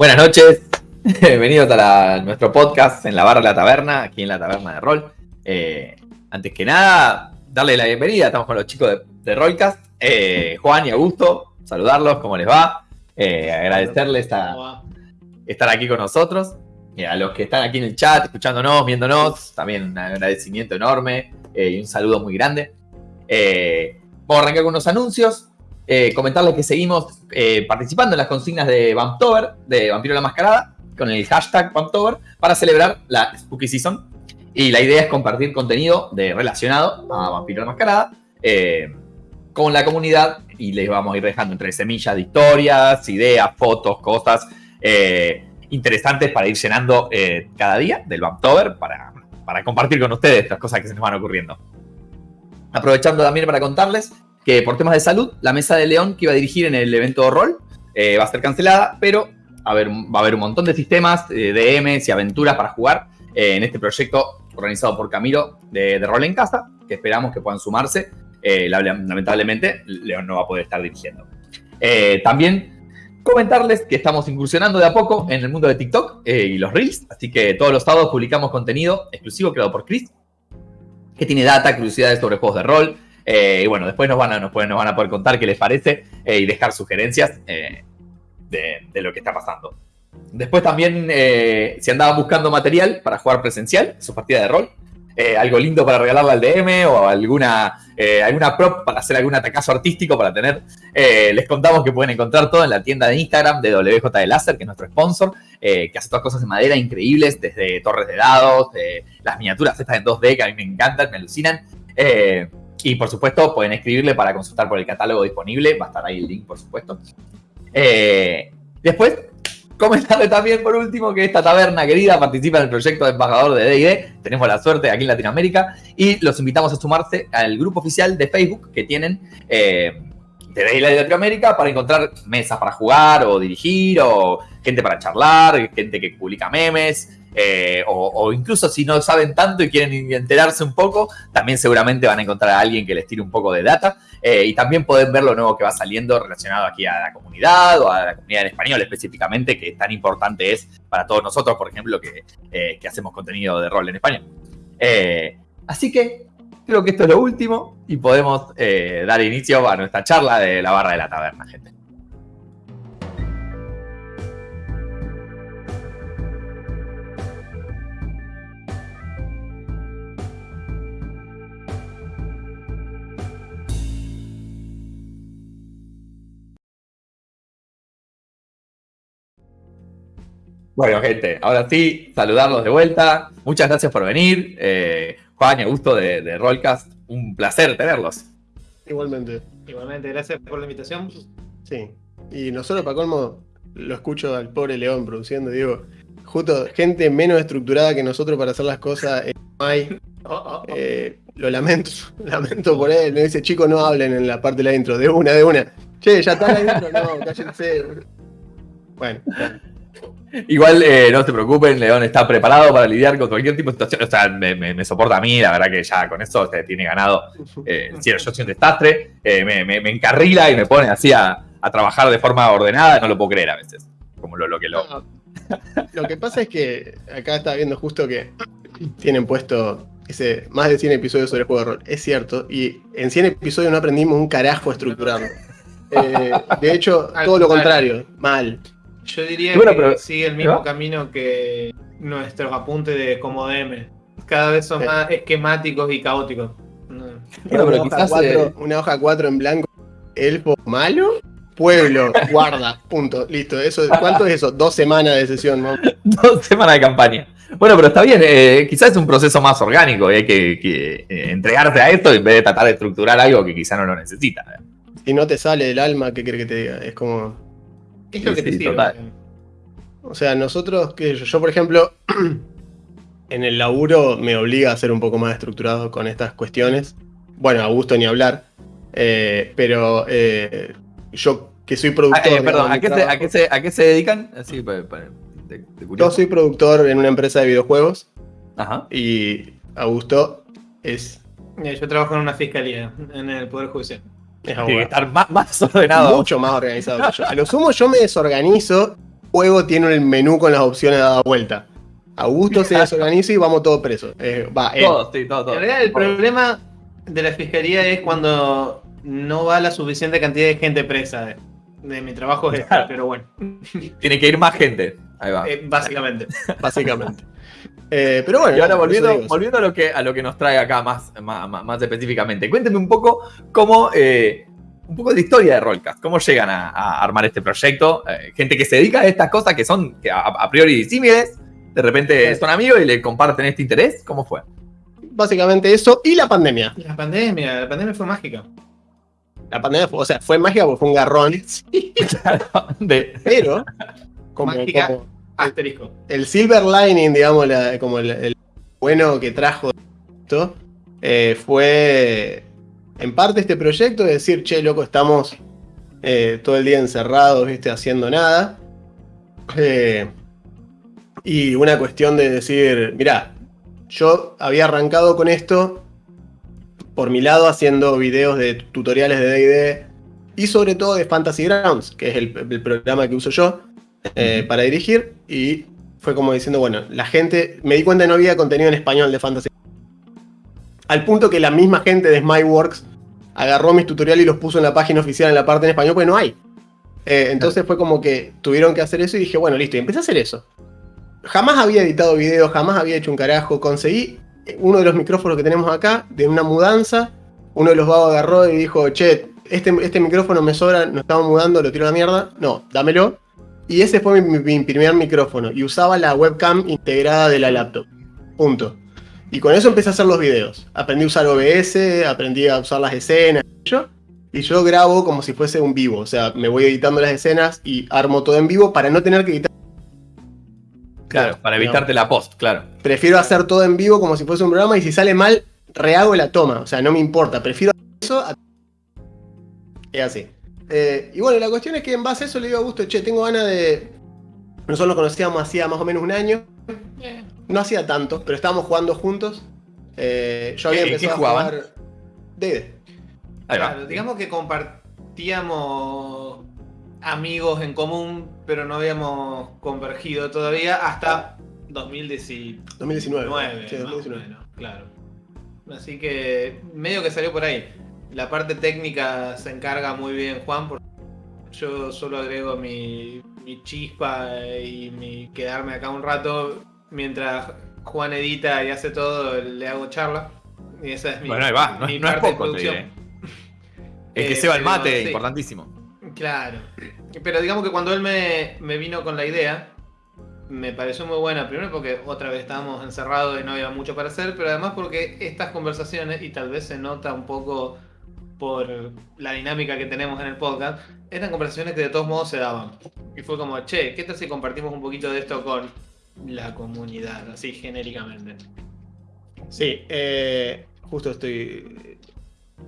Buenas noches, bienvenidos a nuestro podcast en la barra de la taberna, aquí en la taberna de rol. Eh, antes que nada, darle la bienvenida, estamos con los chicos de, de Rollcast, eh, Juan y Augusto, saludarlos, ¿cómo les va? Eh, agradecerles estar aquí con nosotros. a los que están aquí en el chat, escuchándonos, viéndonos, también un agradecimiento enorme y un saludo muy grande. vamos a arrancar con unos anuncios. Eh, comentarles que seguimos eh, participando en las consignas de Vamptober, de Vampiro la Mascarada, con el hashtag Vamptober, para celebrar la Spooky Season. Y la idea es compartir contenido de, relacionado a Vampiro la Mascarada eh, con la comunidad y les vamos a ir dejando entre semillas de historias, ideas, fotos, cosas interesantes para ir llenando cada día del Vamptober para, para compartir con ustedes las cosas que se nos van ocurriendo. Aprovechando también para contarles que por temas de salud, la mesa de León que iba a dirigir en el evento de rol eh, va a ser cancelada, pero a ver, va a haber un montón de sistemas, eh, DMs y aventuras para jugar eh, en este proyecto organizado por Camilo de, Rol en Casa, que esperamos que puedan sumarse. lamentablemente, León no va a poder estar dirigiendo. también comentarles que estamos incursionando de a poco en el mundo de TikTok y los Reels, así que todos los sábados publicamos contenido exclusivo creado por Chris, que tiene data, curiosidades sobre juegos de rol, eh, y bueno, después nos van, a, nos, van a poder contar qué les parece eh, y dejar sugerencias eh, de, lo que está pasando. Después también, si andaban buscando material para jugar presencial, su partida de rol, algo lindo para regalarle al DM o alguna, alguna prop para hacer algún atacazo artístico para tener, les contamos que pueden encontrar todo en la tienda de Instagram de WJ de Láser, que es nuestro sponsor, que hace todas cosas de madera increíbles, desde torres de dados, las miniaturas estas en 2D que a mí me encantan, me alucinan. Y por supuesto, pueden escribirle para consultar por el catálogo disponible. Va a estar ahí el link, por supuesto. Eh, después, comentarle también, por último, que esta taberna querida participa en el proyecto de embajador de DD. Tenemos la suerte aquí en Latinoamérica. Y los invitamos a sumarse al grupo oficial de Facebook que tienen eh, de DD Latinoamérica para encontrar mesas para jugar o dirigir, o gente para charlar, gente que publica memes. Eh, o, incluso si no saben tanto y quieren enterarse un poco, también seguramente van a encontrar a alguien que les tire un poco de data. Eh, y también pueden ver lo nuevo que va saliendo relacionado aquí a la comunidad o a la comunidad en español específicamente, que tan importante es para todos nosotros, por ejemplo, que, eh, que hacemos contenido de rol en español. así que creo que esto es lo último y podemos dar inicio a nuestra charla de la barra de la taberna, gente. Bueno, gente, ahora sí, saludarlos de vuelta. Muchas gracias por venir. Eh, Juan y Augusto de, de Rollcast, un placer tenerlos. Igualmente. Igualmente, gracias por la invitación. Sí. Y nosotros, para colmo, lo escucho al pobre León produciendo, digo, justo gente menos estructurada que nosotros para hacer las cosas eh, no hay. Oh, oh, oh. Eh, lo lamento, lamento por él. Me dice, chicos, no hablen en la parte de la intro, de una, de una. Che, ya está la intro, no, cállense. Bueno, bueno. Igual eh, no se preocupen, León está preparado para lidiar con cualquier tipo de situación. O sea, me, soporta a mí, la verdad que ya con eso se tiene ganado. Eh, yo soy un desastre, eh, me, encarrila y me pone así a, trabajar de forma ordenada, no lo puedo creer a veces. Como lo, lo que lo. lo que pasa es que acá está viendo justo que tienen puesto ese más de 100 episodios sobre el juego de rol. Es cierto, y en 100 episodios no aprendimos un carajo estructurando. de hecho, todo lo contrario, mal. Yo diría que sigue el mismo camino que nuestros apuntes de como DM. Cada vez son más esquemáticos y caóticos. una, hoja cuatro, una hoja 4 en blanco. Elfo malo. Pueblo, guarda, punto, listo. Eso, ¿Cuánto es eso? Dos semanas de sesión, ¿no? Dos semanas de campaña. Bueno, pero está bien, eh, quizás es un proceso más orgánico y hay que, que eh, entregarte a esto en vez de tratar de estructurar algo que quizás no lo necesita. Si no te sale del alma, ¿qué crees que te diga? Es como es lo que te sirve? O sea, nosotros, que yo, por ejemplo, en el laburo me obliga a ser un poco más estructurado con estas cuestiones. Bueno, a gusto ni hablar. Eh, pero eh, yo que soy productor. Ah, eh, perdón, ¿a qué, se, ¿a, qué se, dedican? yo soy productor en una empresa de videojuegos. Ajá. Y Augusto es. Yo trabajo en una fiscalía, en el Poder Judicial. Tiene que estar más, ordenado. Mucho más organizado que yo. A lo sumo yo me desorganizo juego tiene el menú con las opciones dada vuelta. Augusto se desorganiza y vamos todos presos. Eh, va, Todos, sí, todo, todo. En realidad, el problema de la fiscalía es cuando no va la suficiente cantidad de gente presa. De, mi trabajo es pero bueno. Tiene que ir más gente. Ahí va. Eh, básicamente. básicamente. Eh, pero bueno. Y ahora volviendo, volviendo a, lo que, a lo que nos trae acá más, más, específicamente. Cuénteme un poco cómo. Eh, un poco de historia de Rollcast. ¿Cómo llegan a, armar este proyecto? gente que se dedica a estas cosas que son a, priori disímiles. De repente son amigos y le comparten este interés. ¿Cómo fue? Básicamente eso y la pandemia. La pandemia, la pandemia fue mágica. La pandemia fue, o sea, fue mágica porque fue un garrón. Sí. pero, como, mágica, asterisco. El silver lining, digamos, como el, bueno que trajo esto, eh, fue en parte este proyecto de decir, che, loco, estamos eh, todo el día encerrados, viste, haciendo nada. Eh, y una cuestión de decir, mirá, yo había arrancado con esto por mi lado haciendo videos de tutoriales de D&D y sobre todo de Fantasy Grounds, que es el, programa que uso yo eh, para dirigir y fue como diciendo, bueno, la gente, me di cuenta que no había contenido en español de Fantasy al punto que la misma gente de Smileworks agarró mis tutoriales y los puso en la página oficial en la parte en español, pues no hay. Eh, entonces fue como que tuvieron que hacer eso y dije, bueno, listo, y empecé a hacer eso. Jamás había editado videos, jamás había hecho un carajo, conseguí uno de los micrófonos que tenemos acá, de una mudanza, uno de los vagos agarró y dijo, che, este, este micrófono me sobra, nos estamos mudando, lo tiro a la mierda. No, dámelo. Y ese fue mi, primer micrófono. Y usaba la webcam integrada de la laptop. Punto. Y con eso empecé a hacer los videos. Aprendí a usar OBS, aprendí a usar las escenas. y yo grabo como si fuese un vivo. O sea, me voy editando las escenas y armo todo en vivo para no tener que editar Claro, para evitarte la post, claro. Prefiero hacer todo en vivo como si fuese un programa y si sale mal, rehago la toma. O sea, no me importa. Prefiero eso a... Es así. Eh, y bueno, la cuestión es que en base a eso le digo a Augusto, che, tengo ganas de... Nosotros nos conocíamos hacía más o menos un año. No hacía tanto, pero estábamos jugando juntos. Eh, yo había empezado a jugar... D&D. Claro, digamos que compartíamos amigos en común, pero no habíamos convergido todavía hasta 2019. 2019. Sí, 2019. claro. Así que medio que salió por ahí. La parte técnica se encarga muy bien Juan, porque yo solo agrego mi, chispa y mi quedarme acá un rato mientras Juan edita y hace todo, le hago charla. Y esa es mi, bueno, ahí va, no, es poco, de El que se va el mate, importantísimo. Claro. Pero digamos que cuando él me, vino con la idea, me pareció muy buena. Primero porque otra vez estábamos encerrados y no había mucho para hacer, pero además porque estas conversaciones, y tal vez se nota un poco por la dinámica que tenemos en el podcast, eran conversaciones que de todos modos se daban. Y fue como, che, ¿qué tal si compartimos un poquito de esto con la comunidad, así genéricamente? Sí, eh, justo estoy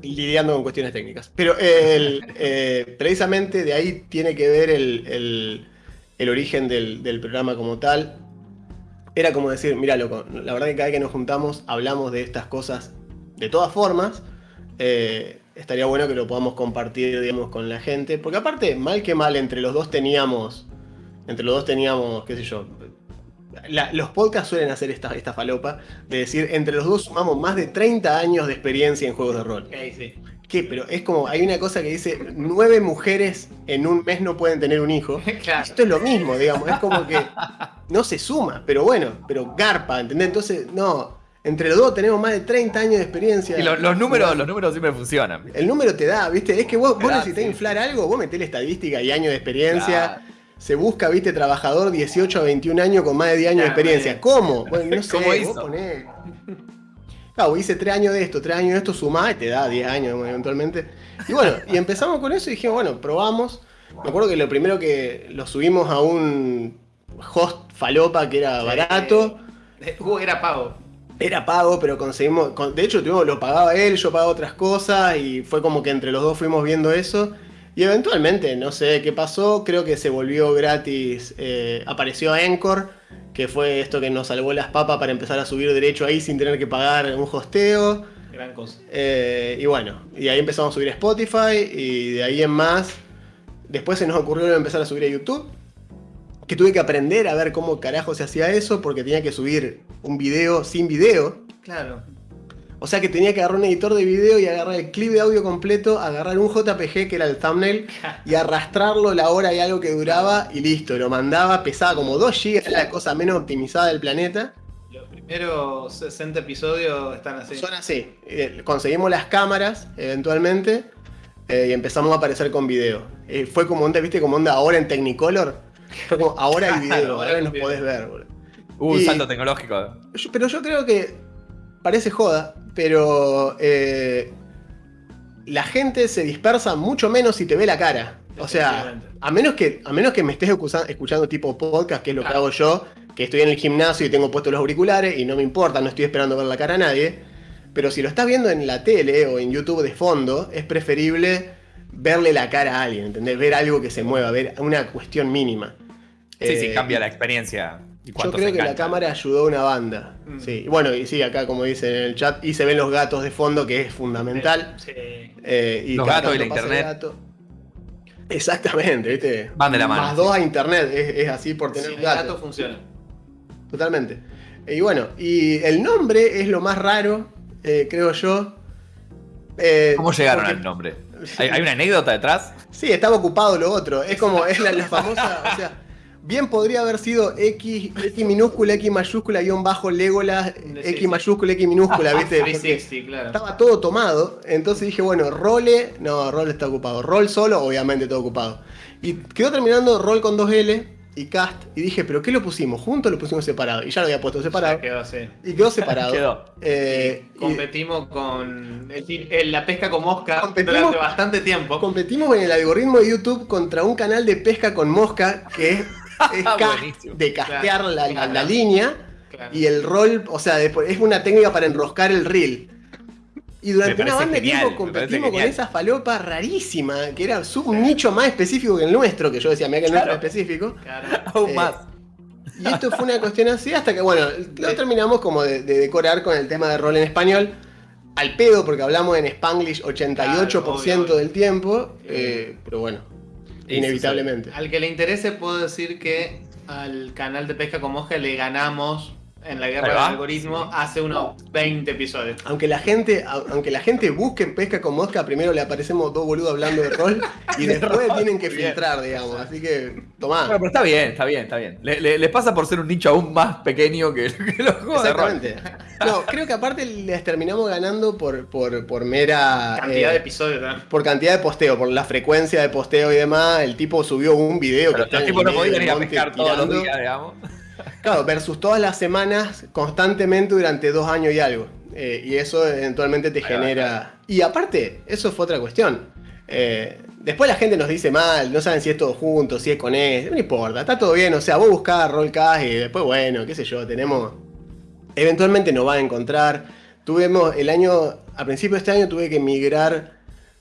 lidiando con cuestiones técnicas. Pero eh, precisamente de ahí tiene que ver el, origen del, programa como tal. Era como decir, mira, loco, la verdad que cada vez que nos juntamos hablamos de estas cosas de todas formas. Eh, estaría bueno que lo podamos compartir, digamos, con la gente. Porque aparte, mal que mal, entre los dos teníamos, entre los dos teníamos, qué sé yo, los podcasts suelen hacer esta, esta falopa de decir, entre los dos sumamos más de 30 años de experiencia en juegos de rol. ¿Qué? Pero es como, hay una cosa que dice, nueve mujeres en un mes no pueden tener un hijo. Esto es lo mismo, digamos, es como que no se suma, pero bueno, pero garpa, ¿entendés? Entonces, no, entre los dos tenemos más de 30 años de experiencia. Y los, números, los números siempre funcionan. El número te da, ¿viste? Es que vos, vos necesitas inflar algo, vos metés la estadística y años de experiencia se busca, viste, trabajador 18 a 21 años con más de 10 años de experiencia. ¿Cómo? Bueno, no sé, ¿Cómo hizo? Vos ponés... Claro, hice 3 años de esto, 3 años de esto, sumá y te da 10 años eventualmente. Y bueno, y empezamos con eso y dijimos, bueno, probamos. Me acuerdo que lo primero que lo subimos a un host falopa que era barato. Uh, era pago. Era pago, pero conseguimos. De hecho, lo pagaba él, yo pagaba otras cosas y fue como que entre los dos fuimos viendo eso. Y eventualmente, no sé qué pasó, creo que se volvió gratis, eh, apareció Encore, que fue esto que nos salvó las papas para empezar a subir derecho ahí sin tener que pagar un hosteo. Gran cosa. Eh, y bueno, y ahí empezamos a subir a Spotify y de ahí en más, después se nos ocurrió empezar a subir a YouTube. Que tuve que aprender a ver cómo carajo se hacía eso porque tenía que subir un video sin video. Claro. O sea que tenía que agarrar un editor de video y agarrar el clip de audio completo, agarrar un JPG que era el thumbnail y arrastrarlo la hora y algo que duraba y listo, lo mandaba, pesaba como 2 GB, era la cosa menos optimizada del planeta. Los primeros 60 episodios están así. Son así. Eh, conseguimos las cámaras eventualmente eh, y empezamos a aparecer con video. Eh, fue como onda, viste, como onda ahora en Technicolor. Como ahora hay video, ahora nos podés ver, boludo. Hubo un salto tecnológico. pero yo creo que parece joda, pero eh, la gente se dispersa mucho menos si te ve la cara. O sea, a menos que, a menos que me estés escuchando tipo podcast, que es lo que hago yo, que estoy en el gimnasio y tengo puestos los auriculares y no me importa, no estoy esperando ver la cara a nadie. Pero si lo estás viendo en la tele o en YouTube de fondo, es preferible verle la cara a alguien, ¿entendés? Ver algo que se mueva, ver una cuestión mínima. Sí, sí, eh, cambia la experiencia. Yo creo que la cámara ayudó a una banda. Mm. Sí. Bueno, y sí, acá como dice en el chat, y se ven los gatos de fondo, que es fundamental. Sí. Eh, y los gatos y la internet. Exactamente, ¿viste? Van de la mano. Más dos a internet, es, así por tener sí, El gato funciona. Totalmente. Y bueno, y el nombre es lo más raro, eh, creo yo. Eh, ¿Cómo llegaron al nombre? ¿Hay, una anécdota detrás? Sí, estaba ocupado lo otro. Es como, es la, la famosa, o sea, Bien podría haber sido X, X minúscula, X mayúscula, guion bajo, Legolas, X mayúscula, X minúscula, ¿viste? Estaba todo tomado. Entonces dije, bueno, role. No, role está ocupado. Rol solo, obviamente todo ocupado. Y quedó terminando rol con dos L y cast. Y dije, ¿pero qué lo pusimos? ¿Juntos lo pusimos separado? Y ya lo había puesto separado. quedó así. Y quedó separado. quedó. Eh, competimos con la pesca con mosca durante bastante tiempo. Competimos en el algoritmo de YouTube contra un canal de pesca con mosca que es es de castear la, línea y el rol, o sea, es una técnica para enroscar el reel. Y durante una banda de tiempo competimos con esa falopa rarísima, que era un nicho más específico que el nuestro, que yo decía, mira que el nuestro es específico. Aún eh, más. Y esto fue una cuestión así hasta que, bueno, lo terminamos como de, decorar con el tema de rol en español. Al pedo, porque hablamos en Spanglish 88% del tiempo. Eh, pero bueno, Inevitablemente. Al que le interese, puedo decir que al canal de Pesca con Mosca le ganamos en la guerra del algoritmo hace unos 20 episodios. Aunque la gente, aunque la gente busque pesca con mosca, primero le aparecemos dos boludos hablando de rol y después tienen que filtrar, digamos. Así que, tomá. pero está bien, está bien, está bien. Les pasa por ser un nicho aún más pequeño que, los juegos Exactamente. No, creo que aparte les terminamos ganando por, por, mera. Cantidad de eh, episodios, ¿no? Por cantidad de posteo, por la frecuencia de posteo y demás. El tipo subió un video que los tipos no podían ir a pescar todos los días, digamos. Claro, versus todas las semanas constantemente durante dos años y algo. Eh, y eso eventualmente te genera... Y aparte, eso fue otra cuestión. Eh, después la gente nos dice mal, no saben si es todo junto, si es con él, no importa, está todo bien, o sea, vos buscás Rollcast y después, bueno, qué sé yo, tenemos... Eventualmente nos va a encontrar. Tuvimos el año, a principio de este año tuve que migrar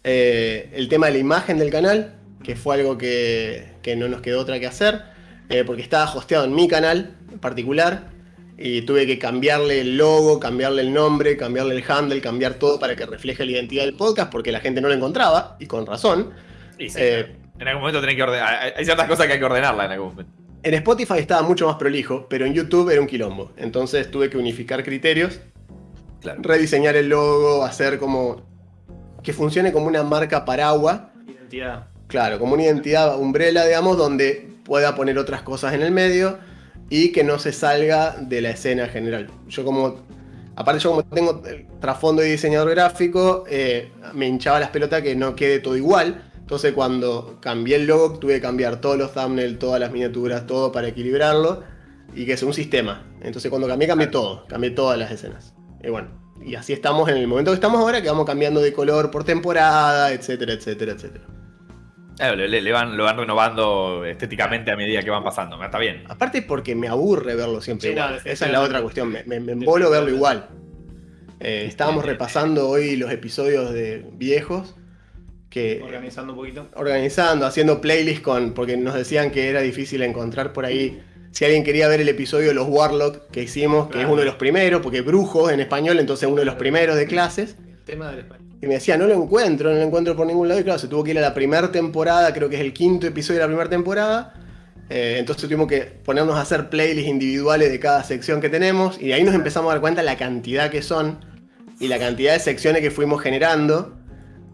eh, el tema de la imagen del canal, que fue algo que, que no nos quedó otra que hacer. Eh, porque estaba hosteado en mi canal en particular y tuve que cambiarle el logo, cambiarle el nombre, cambiarle el handle, cambiar todo para que refleje la identidad del podcast porque la gente no lo encontraba y con razón. Eh, en algún momento tenés que ordenar, hay ciertas cosas que hay que ordenarla en algún momento. En Spotify estaba mucho más prolijo, pero en YouTube era un quilombo. Entonces tuve que unificar criterios, rediseñar el logo, hacer como que funcione como una marca paraguas. Identidad. Claro, como una identidad umbrella, digamos, donde pueda poner otras cosas en el medio y que no se salga de la escena general. Yo como, aparte yo como tengo el trasfondo de diseñador gráfico, eh, me hinchaba las pelotas que no quede todo igual. Entonces cuando cambié el logo tuve que cambiar todos los thumbnails, todas las miniaturas, todo para equilibrarlo y que sea un sistema. Entonces cuando cambié, cambié todo, cambié todas las escenas. Y bueno, y así estamos en el momento que estamos ahora, que vamos cambiando de color por temporada, etcétera, etcétera, etcétera. Le, van, lo van renovando estéticamente a medida que van pasando. Está bien. Aparte porque me aburre verlo siempre igual. Esa es la otra cuestión. Me, me, embolo verlo igual. Eh, estábamos repasando hoy los episodios de viejos. Que, organizando un poquito. Organizando, haciendo playlists con. Porque nos decían que era difícil encontrar por ahí. Si alguien quería ver el episodio de los Warlock que hicimos, que es uno de los primeros, porque brujos en español, entonces uno de los primeros de clases. Tema del español. Y me decía, no lo encuentro, no lo encuentro por ningún lado. Y claro, se tuvo que ir a la primera temporada, creo que es el quinto episodio de la primera temporada. Eh, entonces tuvimos que ponernos a hacer playlists individuales de cada sección que tenemos y ahí nos empezamos a dar cuenta la cantidad que son y la cantidad de secciones que fuimos generando.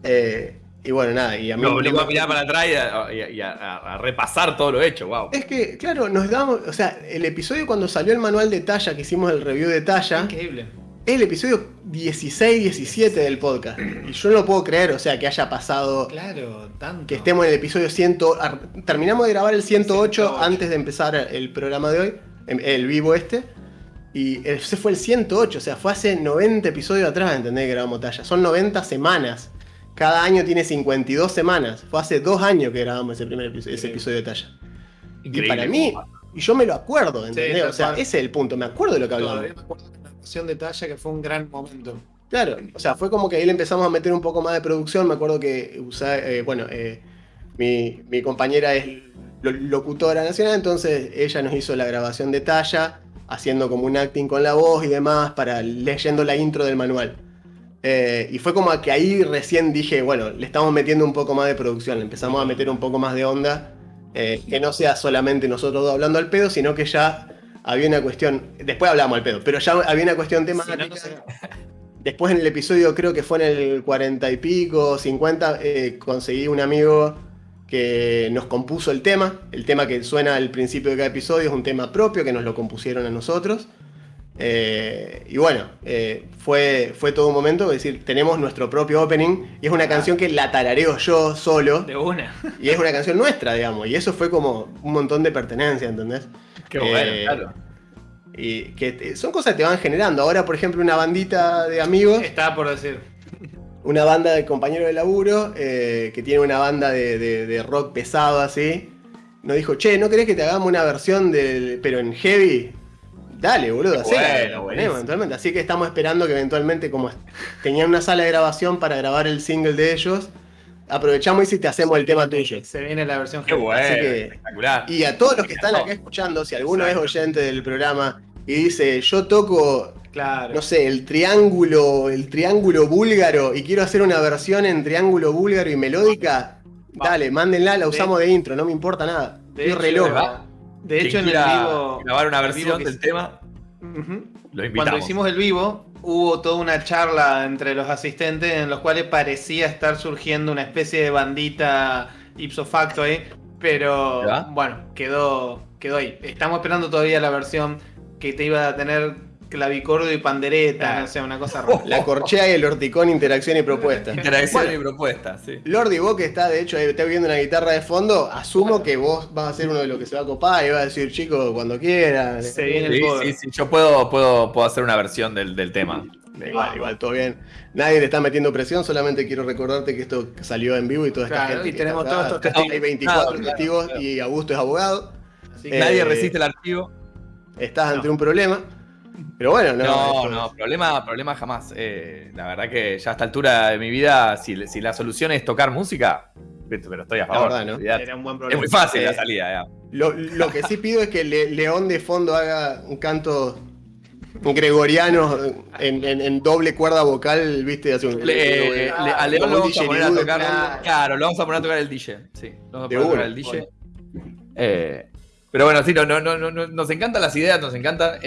Eh, y bueno, nada, y a mí... Me a mirar para atrás y, a, repasar todo lo hecho, wow. Es que, claro, nos damos, o sea, el episodio cuando salió el manual de talla, que hicimos el review de talla... Increíble es el episodio 16, 17 del podcast. Y yo no lo puedo creer, o sea, que haya pasado. Claro, tanto. Que estemos en el episodio 100. Terminamos de grabar el 108, antes de empezar el programa de hoy, em, el vivo este. Y ese fue el 108, o sea, fue hace 90 episodios atrás, ¿entendés? Que grabamos talla. Son 90 semanas. Cada año tiene 52 semanas. Fue hace dos años que grabamos ese primer episodio, ese episodio de talla. y para mí, y yo me lo acuerdo, ¿entendés? o sea, ese es el punto, me acuerdo de lo que hablamos de talla que fue un gran momento. Claro, o sea, fue como que ahí le empezamos a meter un poco más de producción. Me acuerdo que eh, bueno, eh, mi, compañera es locutora nacional, entonces ella nos hizo la grabación de talla, haciendo como un acting con la voz y demás, para leyendo la intro del manual. Eh, y fue como que ahí recién dije, bueno, le estamos metiendo un poco más de producción, le empezamos a meter un poco más de onda, que no sea solamente nosotros dos hablando al pedo, sino que ya había una cuestión, después hablamos al pedo, pero ya había una cuestión temática. Después en el episodio, creo que fue en el 40 y pico, 50, eh, conseguí un amigo que nos compuso el tema. El tema que suena al principio de cada episodio es un tema propio que nos lo compusieron a nosotros. Eh, y bueno, eh, fue, fue todo un momento, es decir, tenemos nuestro propio opening y es una ah. canción que la tarareo yo solo. De una. Y es una canción nuestra, digamos, y eso fue como un montón de pertenencia, ¿entendés? Qué bueno, eh, claro. Y que son cosas que te van generando. Ahora, por ejemplo, una bandita de amigos. Estaba por decir. Una banda de compañeros de laburo eh, que tiene una banda de, rock pesado así. Nos dijo, che, ¿no querés que te hagamos una versión del. pero en heavy? Dale, boludo, así eventualmente. Así que estamos esperando que eventualmente, como tenían una sala de grabación para grabar el single de ellos, aprovechamos y si te hacemos el tema tuyo. Se viene la versión Qué bueno, espectacular. Y a todos los que están acá escuchando, si alguno es oyente del programa y dice, yo toco, claro. no sé, el triángulo, el triángulo búlgaro y quiero hacer una versión en triángulo búlgaro y melódica, dale, mándenla, la usamos de, intro, no me importa nada. De hecho, reloj. De hecho, en el vivo. Grabar una versión del tema. Cuando hicimos el vivo, hubo toda una charla entre los asistentes en los cuales parecía estar surgiendo una especie de bandita ipso facto ahí, pero bueno, quedó, quedó ahí. Estamos esperando todavía la versión que te iba a tener clavicordio y pandereta, o sea, una cosa rara. La corchea y el horticón, interacción y propuesta. Interacción y propuesta, sí. Lordi, vos que está, de hecho, ahí está viendo una guitarra de fondo, asumo que vos vas a ser uno de los que se va a copar y vas a decir, chico, cuando quieras. Se viene el sí, sí, sí, yo puedo, puedo, puedo hacer una versión del, del tema. Igual, igual, todo bien. Nadie le está metiendo presión, solamente quiero recordarte que esto salió en vivo y toda esta gente. Y tenemos todos estos testigos. Hay 24 testigos y Augusto es abogado. Así que nadie resiste el archivo. Estás ante un problema. Pero bueno, no. No, no, problema, problema jamás. Eh, la verdad que ya a esta altura de mi vida, si, la solución es tocar música, pero estoy a favor. Es muy fácil la eh, salida. Lo, que sí pido es que León de fondo haga un canto gregoriano en, doble cuerda vocal, viste, hace un. Eh, a León lo vamos a poner a tocar. Claro, lo vamos a poner a tocar el DJ. Sí, lo vamos a poner a tocar el DJ. pero bueno, sí, no, no, no, no, nos encantan las ideas, nos encanta.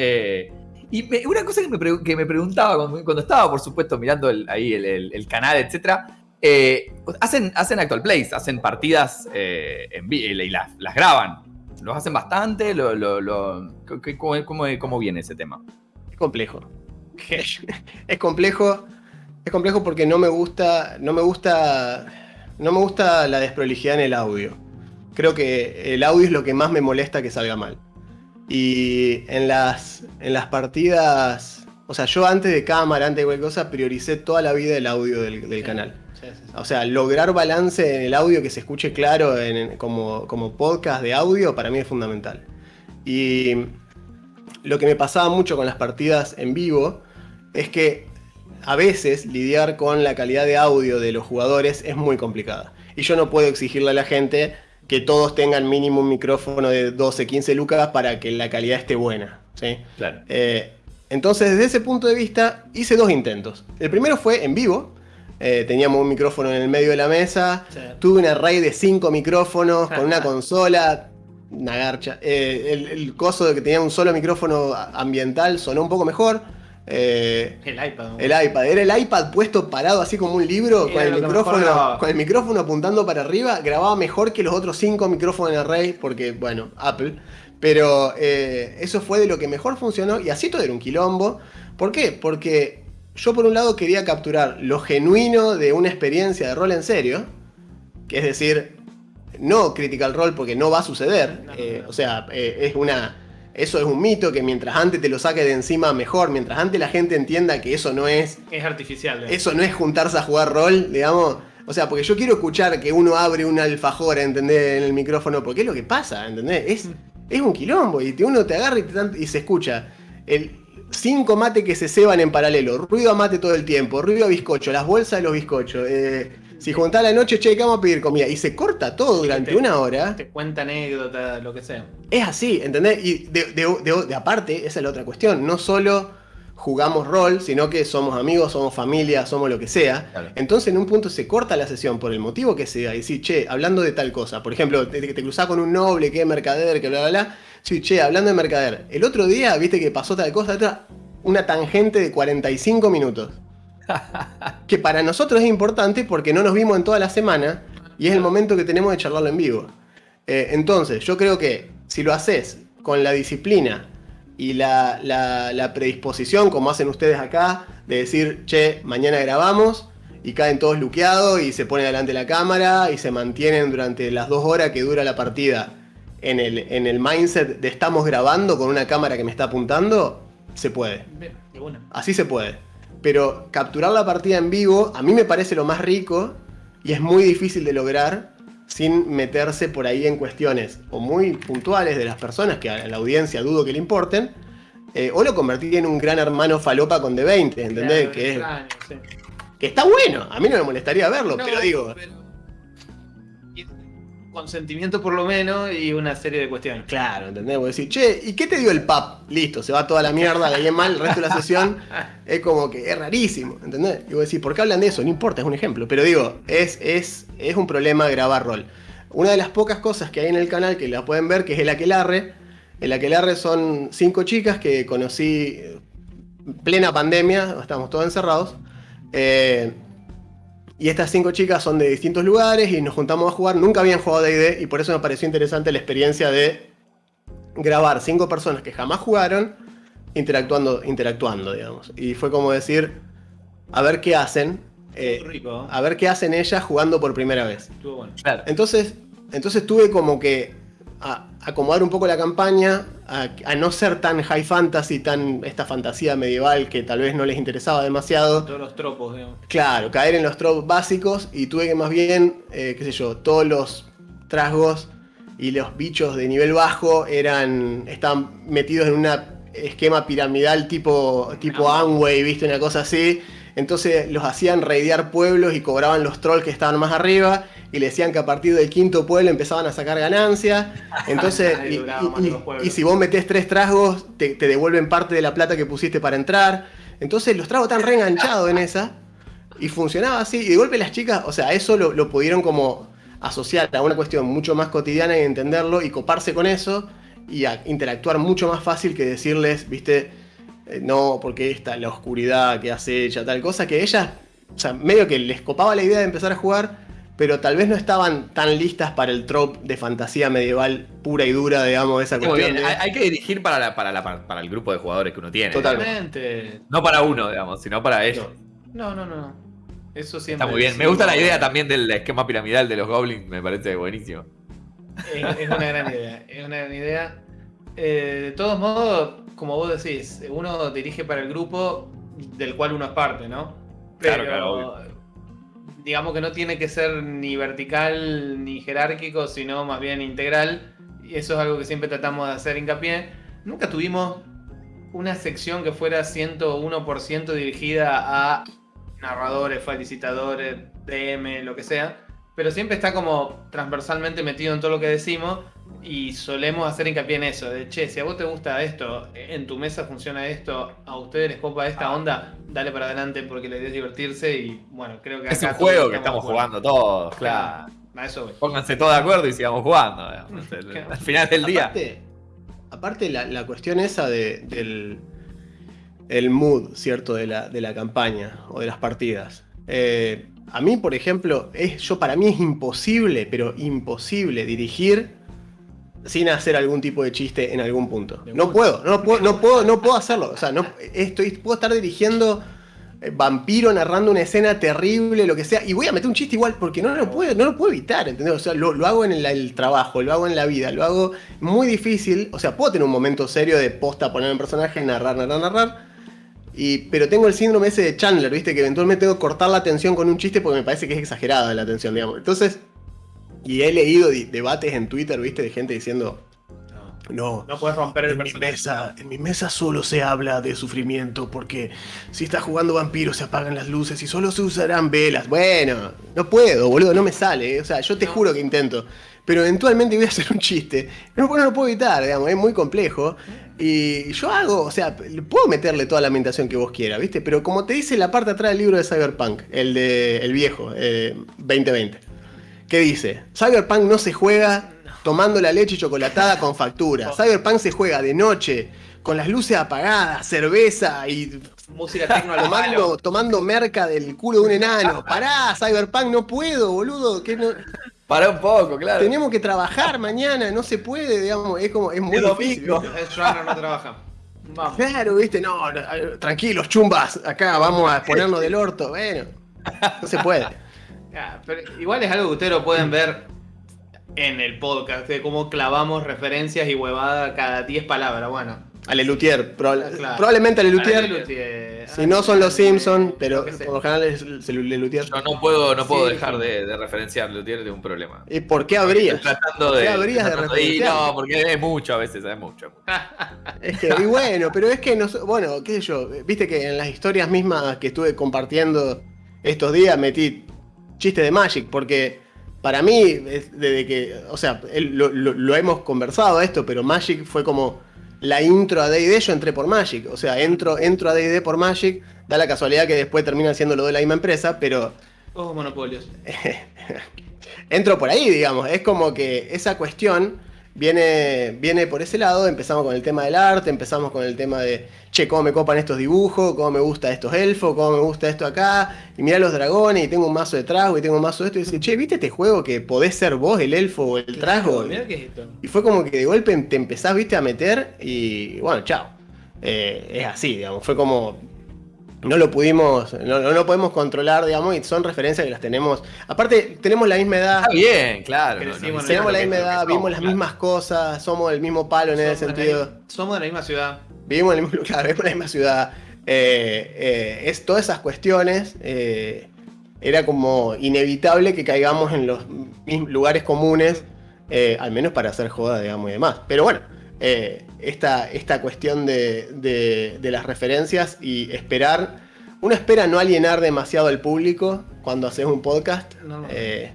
Y una cosa que me, preguntaba cuando, estaba, por supuesto, mirando ahí el, canal, etc. Eh, hacen, hacen actual plays, hacen partidas eh, en, y las, graban. ¿Los hacen bastante? Lo, cómo, viene ese tema? Es complejo. es complejo. Es complejo porque no me gusta. No me gusta. No me gusta la desprolijidad en el audio. Creo que el audio es lo que más me molesta que salga mal. Y en las, en las partidas, o sea, yo antes de cámara, antes de cualquier cosa, prioricé toda la vida el audio del, canal. O sea, lograr balance en el audio que se escuche claro como, como podcast de audio para mí es fundamental. Y lo que me pasaba mucho con las partidas en vivo es que a veces lidiar con la calidad de audio de los jugadores es muy complicada. Y yo no puedo exigirle a la gente que todos tengan mínimo un micrófono de 12, 15 lucas para que la calidad esté buena. ¿sí? Eh, entonces, desde ese punto de vista, hice dos intentos. El primero fue en vivo. Eh, teníamos un micrófono en el medio de la mesa. Tuve un array de cinco micrófonos con una consola. una garcha. Eh, el, coso de que tenía un solo micrófono ambiental sonó un poco mejor. Eh, el iPad. El iPad. Era el iPad puesto parado así como un libro con el, micrófono, con el micrófono apuntando para arriba. Grababa mejor que los otros cinco micrófonos en array porque, bueno, Apple. Pero eh, eso fue de lo que mejor funcionó y así todo era un quilombo. ¿Por qué? Porque yo por un lado quería capturar lo genuino de una experiencia de rol en serio. Que es decir, no Critical Role porque no va a suceder. Eh, o sea, eh, es una. Eso es un mito que mientras antes te lo saque de encima mejor, mientras antes la gente entienda que eso no es. Es artificial. Eso no es juntarse a jugar rol, digamos. O sea, porque yo quiero escuchar que uno abre un alfajor, ¿entendés? En el micrófono, porque es lo que pasa, ¿entendés? Es, mm. es un quilombo y uno te agarra y, y se escucha. El, cinco mates que se ceban en paralelo, ruido a mate todo el tiempo, ruido a bizcocho, las bolsas de los bizcochos, eh, si juntás la noche, che, ¿qué vamos a pedir comida? Y se corta todo durante una hora. Te cuenta anécdota, lo que sea. Es así, ¿entendés? Y de, aparte, esa es la otra cuestión. No solo jugamos rol, sino que somos amigos, somos familia, somos lo que sea. Entonces en un punto se corta la sesión por el motivo que sea. Y sí, che, hablando de tal cosa. Por ejemplo, te, te cruzás con un noble que es mercader, que bla, bla, bla. Sí, che, hablando de mercader. El otro día, viste que pasó tal cosa, una tangente de 45 minutos. que para nosotros es importante porque no nos vimos en toda la semana y es el momento que tenemos de charlarlo en vivo. Eh, entonces, yo creo que si lo haces con la disciplina y la, predisposición, como hacen ustedes acá, de decir, che, mañana grabamos, y caen todos luqueados y se pone delante de la cámara y se mantienen durante las dos horas que dura la partida en el, en el mindset de estamos grabando con una cámara que me está apuntando, se puede. Así se puede. Pero capturar la partida en vivo a mí me parece lo más rico y es muy difícil de lograr sin meterse por ahí en cuestiones o muy puntuales de las personas que a la audiencia dudo que le importen, eh, o lo convertir en un gran hermano falopa con D20, ¿entendés? que, que está bueno, a mí no me molestaría verlo, pero digo consentimiento por lo menos y una serie de cuestiones. Claro, ¿entendés? Vos decís, che, ¿y qué te dio el pap? Listo, se va toda la mierda, le mal el resto de la sesión. Es como que es rarísimo, ¿entendés? Y vos decís, ¿por qué hablan de eso? No importa, es un ejemplo. Pero digo, es, es, es un problema grabar rol. Una de las pocas cosas que hay en el canal que la pueden ver, que es el aquelarre. El aquelarre son cinco chicas que conocí plena pandemia, estamos todos encerrados. Eh, y estas cinco chicas son de distintos lugares y nos juntamos a jugar. Nunca habían jugado DD y por eso me pareció interesante la experiencia de grabar cinco personas que jamás jugaron interactuando, interactuando digamos. Y fue como decir, a ver qué hacen. Eh, a ver qué hacen ellas jugando por primera vez. Entonces, entonces tuve como que a acomodar un poco la campaña, a, no ser tan high fantasy, tan esta fantasía medieval que tal vez no les interesaba demasiado. Todos los tropos, digamos. Claro, caer en los tropos básicos y tuve que más bien, eh, qué sé yo, todos los trasgos y los bichos de nivel bajo eran estaban metidos en un esquema piramidal tipo, tipo Amway, ¿viste? Una cosa así. Entonces los hacían raidear pueblos y cobraban los trolls que estaban más arriba y le decían que a partir del quinto pueblo empezaban a sacar ganancias. Entonces, y, si vos metés tres tragos, te, devuelven parte de la plata que pusiste para entrar. Entonces los tragos están reenganchados en esa. Y funcionaba así. Y de golpe las chicas, o sea, eso lo, pudieron como asociar a una cuestión mucho más cotidiana y entenderlo y coparse con eso y interactuar mucho más fácil que decirles, viste, no, porque esta, la oscuridad que hace ella, tal cosa, que ellas, o sea, medio que les copaba la idea de empezar a jugar, pero tal vez no estaban tan listas para el trope de fantasía medieval pura y dura, digamos, esa cuestión. Hay, que dirigir para, para, el grupo de jugadores que uno tiene. Totalmente. No para uno, digamos, sino para ellos. No, no, no. Eso siempre. Está muy bien. Me gusta la idea también del esquema piramidal de los goblins, me parece buenísimo. Es, una gran idea. Es una gran idea. Eh, de todos modos, como vos decís, uno dirige para el grupo del cual uno es parte, ¿no? Pero, claro, digamos que no tiene que ser ni vertical ni jerárquico, sino más bien integral. Y eso es algo que siempre tratamos de hacer hincapié. Nunca tuvimos una sección que fuera 101% dirigida a narradores, felicitadores, DM, lo que sea. Pero siempre está como transversalmente metido en todo lo que decimos y solemos hacer hincapié en eso, de che, si a vos te gusta esto, en tu mesa funciona esto, a ustedes les copa esta ah. onda, dale para adelante porque la idea es divertirse y bueno, creo que Es un juego que estamos jugando todos, claro. Pónganse todos de acuerdo y sigamos jugando. al final del día. Aparte, la, cuestión esa del el mood, ¿cierto? De la, de la campaña o de las partidas. Eh, a mí, por ejemplo, es, yo para mí es imposible, pero imposible dirigir sin hacer algún tipo de chiste en algún punto. No puedo, no puedo, no puedo, no puedo hacerlo. O sea, no, estoy, puedo estar dirigiendo eh, vampiro narrando una escena terrible, lo que sea, y voy a meter un chiste igual porque no lo puedo, no lo puedo evitar, ¿entendés? O sea, lo, hago en el, trabajo, lo hago en la vida, lo hago muy difícil. O sea, puedo tener un momento serio de posta, poner un personaje, narrar, narrar, narrar pero tengo el síndrome ese de Chandler, ¿viste? Que eventualmente tengo que cortar la atención con un chiste porque me parece que es exagerada la atención, digamos. Entonces, y he leído debates en Twitter, ¿viste? De gente diciendo. No, no puedes romper el en mi mesa, En mi mesa solo se habla de sufrimiento porque si estás jugando vampiro se apagan las luces y solo se usarán velas. Bueno, no puedo, boludo, no me sale. ¿eh? O sea, yo te juro que intento. Pero eventualmente voy a hacer un chiste. No, no lo puedo evitar, digamos, es muy complejo. Y yo hago, o sea, puedo meterle toda la ambientación que vos quieras, ¿viste? Pero como te dice la parte atrás del libro de Cyberpunk, el de el viejo, 2020, eh, ¿qué dice? Cyberpunk no se juega tomando la leche chocolatada con factura. Cyberpunk se juega de noche, con las luces apagadas, cerveza y música tecno tomando, tomando merca del culo de un enano. Pará, Cyberpunk, no puedo, boludo. Que no... Para un poco, claro. Tenemos que trabajar mañana, no se puede, digamos, es como, es muy difícil. no trabaja. Vamos. Claro, viste, no, tranquilos, chumbas, acá vamos a ponernos del orto, bueno, no se puede. igual es algo que ustedes lo pueden ver en el podcast, de cómo clavamos referencias y huevada cada 10 palabras, bueno. Alelutier, probablemente Alelutier. Si no son los Simpsons, pero por lo general es Lelutier. Yo no puedo, no puedo dejar de, referenciar a Lelutier de un problema. ¿Y por qué habrías? tratando de, qué habrías de, referenciar? No, porque es mucho a veces, es mucho. es que, y bueno, pero es que, no, bueno, qué sé yo, viste que en las historias mismas que estuve compartiendo estos días metí chiste de Magic, porque para mí, desde que, o sea, lo, lo hemos conversado esto, pero Magic fue como la intro a D&D, yo entré por Magic. O sea, entro, entro a D&D por Magic. Da la casualidad que después termina siendo lo de la misma empresa, pero... Oh, monopolios. entro por ahí, digamos. Es como que esa cuestión viene, viene por ese lado. Empezamos con el tema del arte, empezamos con el tema de, che, cómo me copan estos dibujos, cómo me gusta estos elfos, cómo me gusta esto acá. Y mira los dragones, y tengo un mazo de trasgo, y tengo un mazo de esto. Y dice, che, ¿viste este juego que podés ser vos el elfo o el trasgo? Y fue como que de golpe te empezás, viste, a meter, y bueno, chao. Eh, es así, digamos. Fue como no lo pudimos, no, lo podemos controlar, digamos, y son referencias que las tenemos. Aparte, tenemos la misma edad. Está bien, claro. tenemos la misma edad, vimos las mismas cosas, somos del mismo palo en ese sentido. somos de la misma ciudad. Vivimos en, mismo, claro, vivimos en la misma ciudad. Eh, eh, es todas esas cuestiones. Eh, era como inevitable que caigamos en los lugares comunes, al menos para hacer joda, digamos, y demás. Pero bueno, eh, esta, esta, cuestión de, las referencias y esperar. Uno espera no alienar demasiado al público cuando haces un podcast. Eh,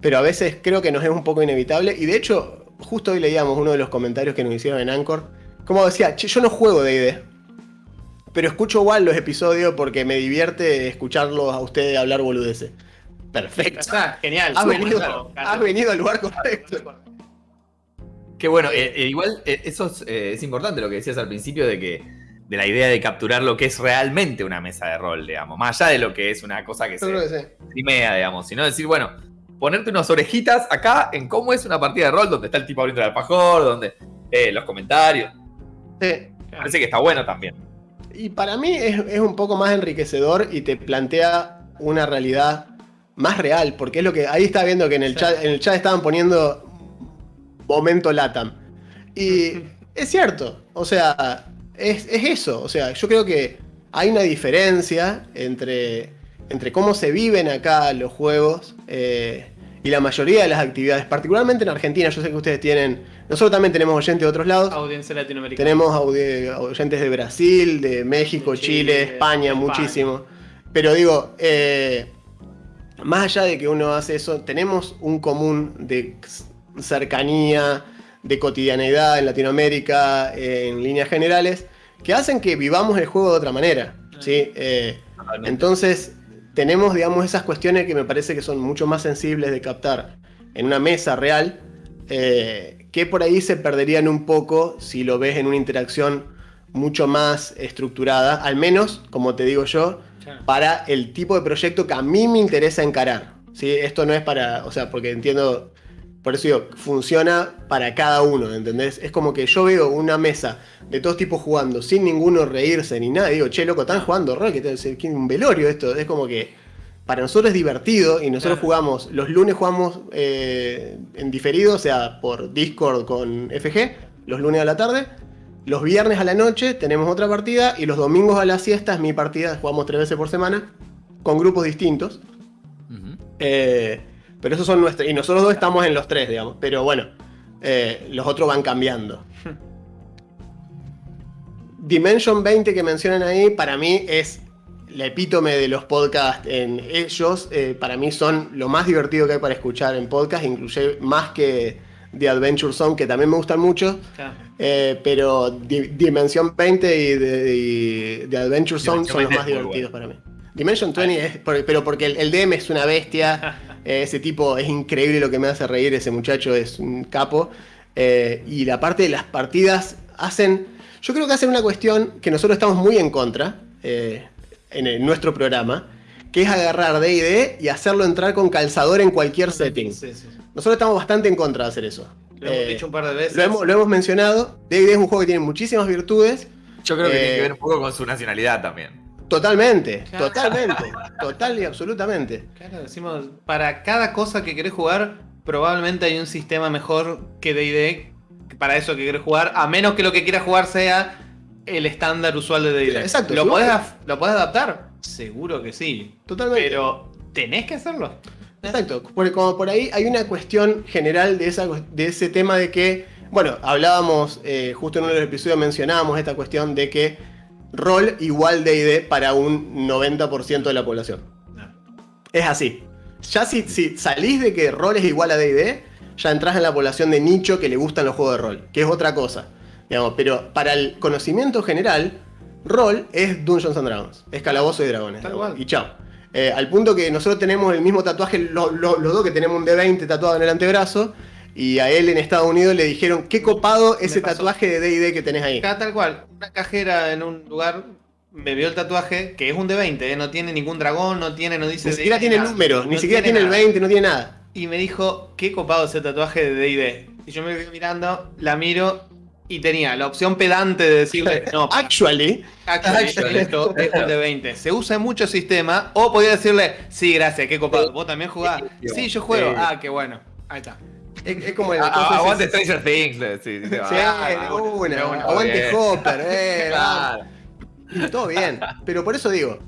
pero a veces creo que nos es un poco inevitable. Y de hecho, justo hoy leíamos uno de los comentarios que nos hicieron en Anchor. Como decía, yo no juego de ID. Pero escucho igual los episodios porque me divierte escucharlos a ustedes hablar boludeces. Perfecto. genial. Has venido, has venido al lugar correcto. Qué bueno, eh, eh, igual eh, eso es, importante lo que decías al principio de que de la idea de capturar lo que es realmente una mesa de rol, digamos, más allá de lo que es una cosa que se primea, digamos, sino decir, bueno, ponerte unas orejitas acá en cómo es una partida de rol, donde está el tipo abriendo el alfajor, donde los comentarios. Sí. Parece que está bueno también. Y para mí es, un poco más enriquecedor y te plantea una realidad más real, porque es lo que ahí está viendo que en el chat, en el chat estaban poniendo momento LATAM. Y es cierto, o sea, es, eso. O sea, yo creo que hay una diferencia entre, entre cómo se viven acá los juegos eh, y la mayoría de las actividades, particularmente en Argentina. Yo sé que ustedes tienen, nosotros también tenemos oyentes de otros lados. Audiencia latinoamericana. Tenemos oyentes de Brasil, de México, Chile, España, muchísimo. Pero digo, eh, más allá de que uno hace eso, tenemos un común de cercanía, de cotidianidad en Latinoamérica, en líneas generales, que hacen que vivamos el juego de otra manera. ¿sí? Eh, entonces, tenemos, digamos, esas cuestiones que me parece que son mucho más sensibles de captar en una mesa real, eh, que por ahí se perderían un poco si lo ves en una interacción mucho más estructurada, al menos, como te digo yo, para el tipo de proyecto que a mí me interesa encarar. ¿sí? Esto no es para, o sea, porque entiendo, por eso digo, funciona para cada uno, ¿entendés? Es como que yo veo una mesa de todos tipos jugando, sin ninguno reírse ni nada, digo, che, loco, están jugando rol, que es un velorio esto, es como que para nosotros es divertido y nosotros jugamos, los lunes jugamos eh, en diferido, o sea, por Discord con FG, los lunes a la tarde, los viernes a la noche tenemos otra partida y los domingos a la siesta es mi partida, jugamos tres veces por semana con grupos distintos. Eh, pero esos son nuestros. Y nosotros dos estamos en los tres, digamos. Pero bueno, eh, los otros van cambiando. Dimension 20 que mencionan ahí, para mí es la epítome de los podcasts en ellos. Eh, para mí son lo más divertido que hay para escuchar en podcast, incluye más que The Adventure Zone, que también me gustan mucho. Eh, pero Dimension 20 y The, Adventure Zone son los más divertidos para mí. Dimension 20 es, pero porque el, DM es una bestia, ese tipo es increíble lo que me hace reír, ese muchacho es un capo. Eh, y la parte de las partidas hacen, yo creo que hacen una cuestión que nosotros estamos muy en contra en, nuestro programa, que es agarrar D&D y hacerlo entrar con calzador en cualquier setting. Nosotros estamos bastante en contra de hacer eso. Lo hemos dicho un par de veces. Lo hemos, mencionado. D&D es un juego que tiene muchísimas virtudes. Yo creo que tiene que ver un poco con su nacionalidad también. Totalmente, totalmente, total y absolutamente. Claro, decimos, para cada cosa que querés jugar, probablemente hay un sistema mejor que D&D para eso que querés jugar, a menos que lo que quieras jugar sea el estándar usual de D&D. Exacto. ¿Lo podés, ¿Lo podés adaptar? Seguro que sí. Totalmente. Pero tenés que hacerlo. Exacto, porque como por ahí hay una cuestión general de, esa, de ese tema de que, bueno, hablábamos, eh, justo en uno de los episodios mencionábamos esta cuestión de que rol igual de ID para un 90% de la población. Es así. Ya si, si, salís de que rol es igual a D&D, ya entras en la población de nicho que le gustan los juegos de rol, que es otra cosa. Digamos, pero para el conocimiento general, rol es Dungeons and Dragons, es calabozo y dragones. Y chao. Eh, al punto que nosotros tenemos el mismo tatuaje, los dos que tenemos un D20 tatuado en el antebrazo, y a él en Estados Unidos le dijeron, qué copado ese tatuaje de D&D que tenés ahí. tal cual, una cajera en un lugar me vio el tatuaje, que es un D20, ¿eh? no tiene ningún dragón, no tiene, no dice... Ni siquiera tiene el número, ni siquiera tiene, el 20, no tiene nada. Y me dijo, qué copado ese tatuaje de D&D. Y yo me quedé mirando, la miro y tenía la opción pedante de decirle, no, actually, actually, esto es un de 20. Se usa en muchos sistemas, o podía decirle, sí, gracias, qué copado, vos también jugás. Sí, yo juego, ah, qué bueno, ahí está. Es, como el. aguante Stranger Things. Sí, sí, una, aguante Hopper, eh. Claro. Todo bien. Pero por eso digo,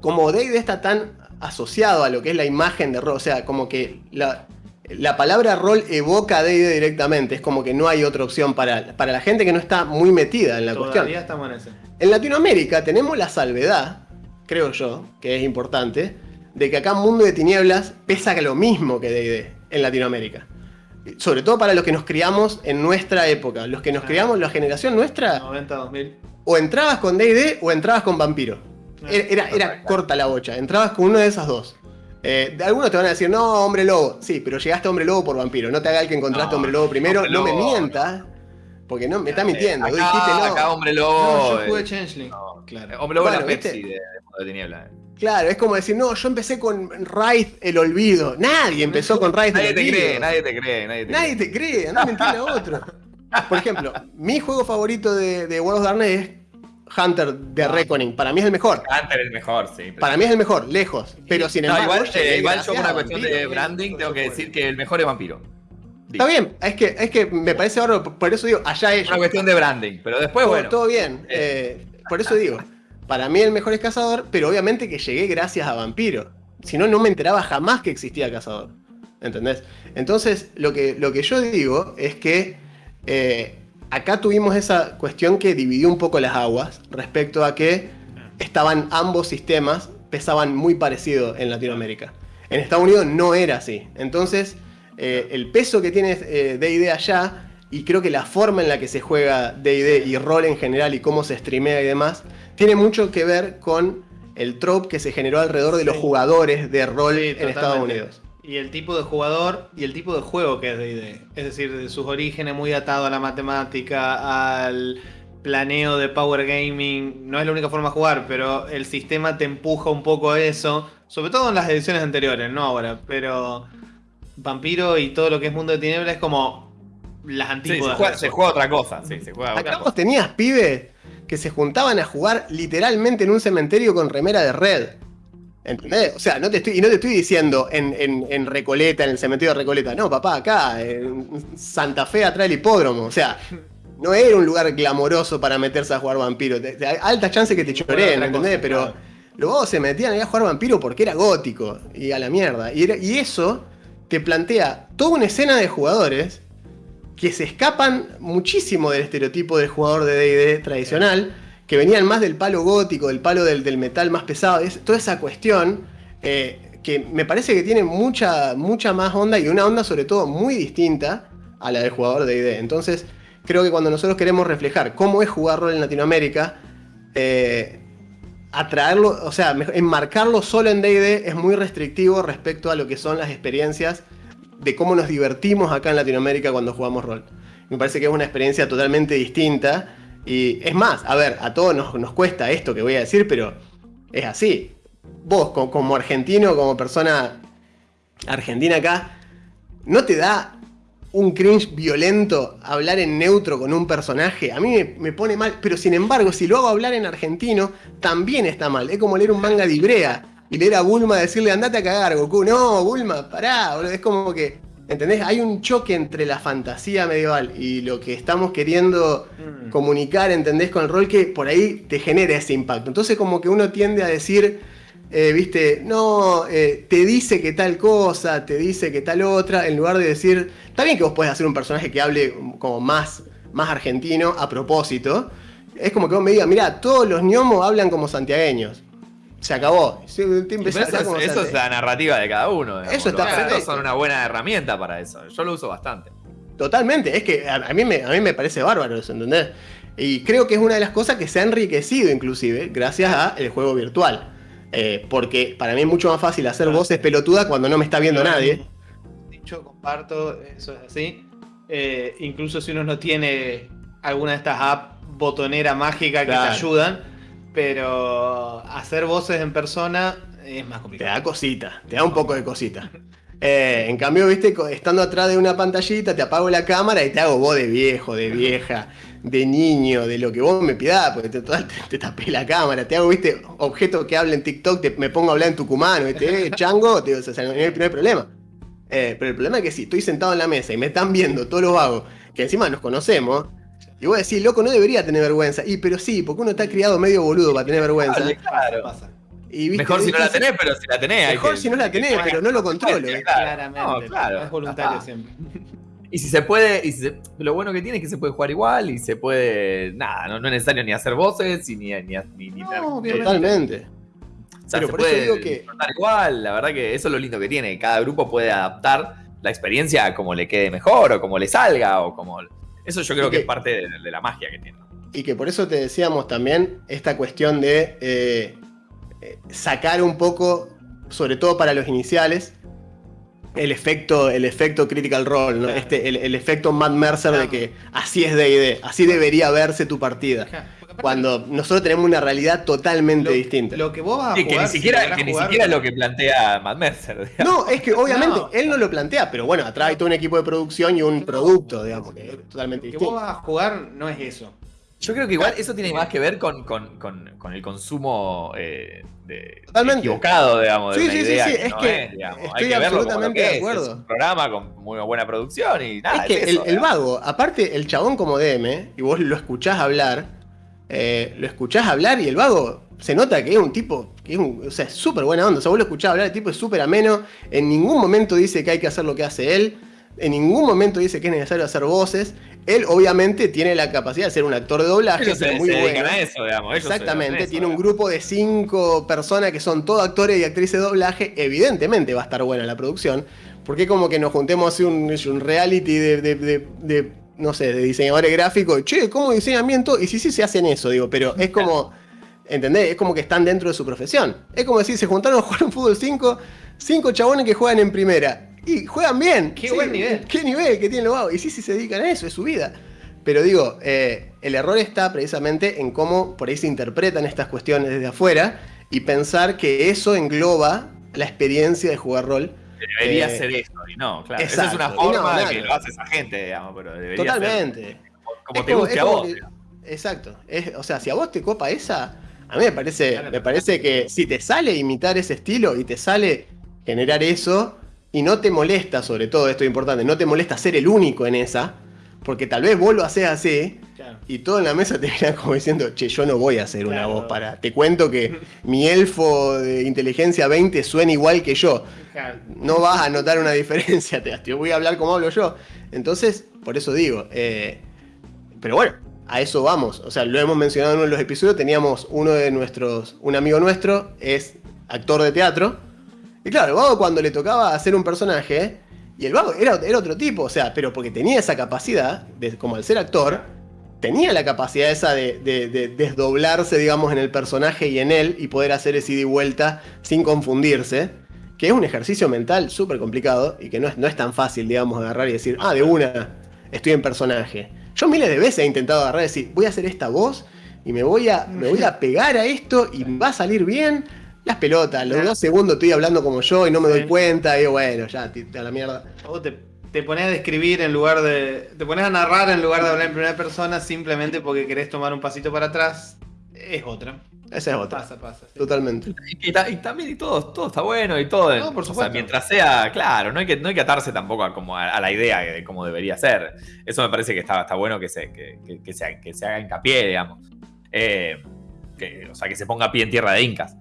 como Dave está tan asociado a lo que es la imagen de rol, o sea, como que la, la palabra rol evoca a D&D directamente, es como que no hay otra opción para, para la gente que no está muy metida en la cuestión. Estamos en, en Latinoamérica tenemos la salvedad, creo yo, que es importante, de que acá Mundo de Tinieblas pesa lo mismo que D&D en Latinoamérica. Sobre todo para los que nos criamos en nuestra época, los que nos criamos, la generación nuestra... 90, 2000. O entrabas con D&D o entrabas con Vampiro. Era, era corta la bocha, entrabas con una de esas dos. Eh, algunos te van a decir, no, hombre lobo. Sí, pero llegaste a hombre lobo por vampiro. No te haga el que encontraste hombre lobo primero. no me mientas. Porque no me está mintiendo. Acá, dijiste, no. acá hombre lobo. yo jugué Changeling. claro. Hombre lobo bueno, Pepsi de, de Tiniebla. Claro, es como decir, no, yo empecé con Raid el olvido. Nadie empezó con Raid el olvido. Cree, nadie te cree, nadie te cree. Nadie te cree, anda a mentirle a otro. Por ejemplo, mi juego favorito de, de World of Darkness es Hunter de ah. Reckoning. Para mí es el mejor. Hunter es el mejor, sí. Para mí es el mejor, lejos. Pero sin embargo. igual, eh, yo, por una cuestión de branding, tengo que decir que el mejor es vampiro. Está bien, es que, es que me parece ahora, por eso digo, allá es. Una cuestión de branding, pero después, bueno. Todo bien. Eh, por eso digo, para mí el mejor es Cazador, pero obviamente que llegué gracias a Vampiro. Si no, no me enteraba jamás que existía Cazador. ¿Entendés? Entonces, lo que, lo que yo digo es que eh, acá tuvimos esa cuestión que dividió un poco las aguas respecto a que estaban ambos sistemas, pesaban muy parecido en Latinoamérica. En Estados Unidos no era así. Entonces, eh, el peso que tiene eh, DD allá, y creo que la forma en la que se juega DD y rol en general y cómo se streamea y demás, tiene mucho que ver con el trope que se generó alrededor de los jugadores de rol en Estados Unidos. Y el tipo de jugador y el tipo de juego que es D&D. Es decir, de sus orígenes muy atado a la matemática, al planeo de Power Gaming. No es la única forma de jugar, pero el sistema te empuja un poco a eso. Sobre todo en las ediciones anteriores, no ahora. Pero Vampiro y todo lo que es Mundo de Tinieblas es como las antiguas. se, juega, otra cosa. Sí, se juega Acá vos tenías pibes que se juntaban a jugar literalmente en un cementerio con remera de red. ¿Entendés? O sea, no te estoy, y no te estoy diciendo en, Recoleta, en el cementerio de Recoleta. No, papá, acá, en Santa Fe, atrás del hipódromo. O sea, no era un lugar glamoroso para meterse a jugar vampiro. Hay alta chance que te choreen, ¿entendés? Pero luego se metían ahí a jugar vampiro porque era gótico. Y a la mierda. Y, y eso te plantea toda una escena de jugadores que se escapan muchísimo del estereotipo del jugador de DD tradicional, que venían más del palo gótico, del palo del, metal más pesado, es, toda esa cuestión eh, que me parece que tiene mucha, mucha más onda y una onda sobre todo muy distinta a la del jugador de DD. Entonces, creo que cuando nosotros queremos reflejar cómo es jugar rol en Latinoamérica, eh, atraerlo, o sea, enmarcarlo solo en DD es muy restrictivo respecto a lo que son las experiencias de cómo nos divertimos acá en Latinoamérica cuando jugamos rol. Me parece que es una experiencia totalmente distinta. Y es más, a ver, a todos nos, cuesta esto que voy a decir, pero es así. Vos, como, argentino, como persona argentina acá, ¿no te da un cringe violento hablar en neutro con un personaje? A mí me, pone mal, pero sin embargo, si lo hago hablar en argentino, también está mal. Es como leer un manga de Ibrea y leer a Bulma decirle andate a cagar, Goku. No, Bulma, pará, Es como que, ¿entendés? Hay un choque entre la fantasía medieval y lo que estamos queriendo mm. comunicar, ¿entendés? Con el rol que por ahí te genera ese impacto. Entonces como que uno tiende a decir, eh, viste, no, eh, te dice que tal cosa, te dice que tal otra, en lugar de decir, está bien que vos podés hacer un personaje que hable como más, más argentino a propósito. Es como que vos me digas, mira, todos los gnomos hablan como santiagueños se acabó. eso, es, la narrativa de cada uno. Eso está Los acentos son una buena herramienta para eso. Yo lo uso bastante. Totalmente, es que a, mí, me, a mí me parece bárbaro eso, ¿entendés? Y creo que es una de las cosas que se ha enriquecido inclusive gracias al juego virtual. Eh, porque para mí es mucho más fácil hacer voces pelotudas cuando no me está viendo nadie. Dicho, comparto, eso es así. Eh, incluso si uno no tiene alguna de estas apps botonera mágica que te ayudan pero hacer voces en persona es más complicado. Te da cosita, te da un poco de cosita. Eh, en cambio, viste, estando atrás de una pantallita, te apago la cámara y te hago voz de viejo, de vieja, de niño, de lo que vos me pidas, porque te, te, tapé la cámara, te hago, viste, objeto que habla en TikTok, me pongo a hablar en tucumano, viste, eh, chango, te, o sea, no, hay, problema. Eh, pero el problema es que si estoy sentado en la mesa y me están viendo todos los vagos, que encima nos conocemos, y vos decís, loco, no debería tener vergüenza. Y pero sí, porque uno está criado medio boludo para tener vergüenza. claro. mejor si no la tenés, pero si la tenés. Mejor si no la tenés, pero no lo controlo. Claramente. claro. Es voluntario siempre. Y si se puede, y lo bueno que tiene es que se puede jugar igual y se puede. Nada, no, es necesario ni hacer voces ni. ni, ni, ni no, totalmente. O sea, pero se por puede eso digo que. igual, la verdad que eso es lo lindo que tiene. Cada grupo puede adaptar la experiencia como le quede mejor o como le salga o como eso yo creo que, es parte de, la magia que tiene. Y que por eso te decíamos también esta cuestión de eh, eh, sacar un poco, sobre todo para los iniciales, el efecto, el efecto Critical Role, este, el, efecto Matt Mercer de que así es D&D, así debería verse tu partida. Cuando nosotros tenemos una realidad totalmente distinta. Lo que vos vas a jugar, que ni siquiera, que ni siquiera es lo que plantea Matt Mercer. No, es que obviamente él no lo plantea, pero bueno, atrás hay todo un equipo de producción y un producto, digamos, que es totalmente distinto. Lo que vos vas a jugar no es eso. Yo creo que igual eso tiene más que ver con, con, con, el consumo eh, de, equivocado, digamos, sí, de sí, idea sí, sí, es que, estoy Hay que absolutamente de acuerdo. Es, un programa con muy buena producción y nada. Es que el, vago, aparte el chabón como DM, y vos lo escuchás hablar, eh, lo escuchás hablar y el vago se nota que es un tipo, que es un, o sea, súper buena onda. O sea, vos lo escuchás hablar, el tipo es súper ameno, en ningún momento dice que hay que hacer lo que hace él, en ningún momento dice que es necesario hacer voces. Él obviamente tiene la capacidad de ser un actor de doblaje, muy bueno. Exactamente, tiene un grupo de cinco personas que son todos actores y actrices de doblaje. Evidentemente va a estar buena la producción, porque como que nos juntemos a hacer un, reality de no sé, de diseñadores gráficos, che, ¿cómo diseñamiento? Y sí, sí se hacen eso, digo, pero es como. ¿Entendés? Es como que están dentro de su profesión. Es como decir, se juntaron a jugar un fútbol 5, cinco chabones que juegan en primera. Y juegan bien. Qué buen nivel. Qué nivel que tienen los vagos. Y sí, sí se dedican a eso, es su vida. Pero digo, eh, el error está precisamente en cómo por ahí se interpretan estas cuestiones desde afuera y pensar que eso engloba la experiencia de jugar rol. Debería ser eso, y no, claro. Esa es una forma de que lo hace esa gente, digamos, pero debería Totalmente. como, te guste a vos. exacto. o sea, si a vos te copa esa, a mí me parece, me parece que si te sale imitar ese estilo y te sale generar eso, y no te molesta, sobre todo, esto es importante, no te molesta ser el único en esa, porque tal vez vos lo haces así, y todo en la mesa te viene como diciendo, che, yo no voy a hacer una voz para. Te cuento que mi elfo de inteligencia 20 suena igual que yo. No vas a notar una diferencia, te, voy a hablar como hablo yo. Entonces, por eso digo. Eh, pero bueno, a eso vamos. O sea, lo hemos mencionado en uno de los episodios. Teníamos uno de nuestros, un amigo nuestro, es actor de teatro. Y claro, el vago cuando le tocaba hacer un personaje, y el vago era, era otro tipo, o sea, pero porque tenía esa capacidad, de, como al ser actor, tenía la capacidad esa de, desdoblarse, digamos, en el personaje y en él y poder hacer ese ida y vuelta sin confundirse, que es un ejercicio mental súper complicado y que no es, no es tan fácil, digamos, agarrar y decir, ah, de una, estoy en personaje. Yo miles de veces he intentado agarrar y decir, voy a hacer esta voz y me voy a, me voy a pegar a esto y va a salir bien. Las pelotas, los dos segundos estoy hablando como yo y no me doy cuenta, y digo, bueno, ya, a la mierda te pones a describir en lugar de. Te pones a narrar en lugar de hablar en primera persona simplemente porque querés tomar un pasito para atrás. Es otra. Esa es otra. Pasa, pasa. Totalmente. Y, también y todo, todo está bueno y todo. No, por supuesto. mientras sea, claro, no hay que, no hay que atarse tampoco a, como a, la idea de cómo debería ser. Eso me parece que está, está bueno que se, que, que, se, que se haga hincapié, digamos. Eh, o sea, que se ponga pie en tierra de incas.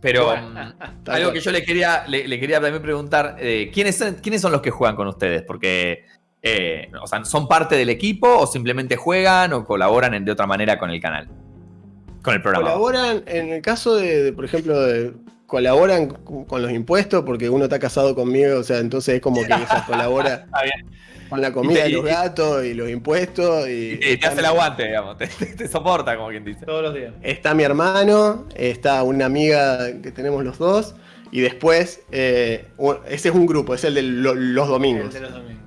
Pero mm, algo que yo le quería, le, quería también preguntar, eh, ¿quiénes, son, ¿quiénes son los que juegan con ustedes? Porque, eh, o sea, ¿son parte del equipo o simplemente juegan o colaboran de otra manera con el canal? Con el programa. Colaboran, en el caso de, por ejemplo, colaboran con los impuestos porque uno está casado conmigo, o sea, entonces es como que se colabora. Está bien con la comida de los gatos y los impuestos. Y, te hace el aguante, digamos, te, soporta, como quien dice. Todos los días. Está mi hermano, está una amiga que tenemos los dos, y después, eh, ese es un grupo, es el de los domingos. El de los domingos.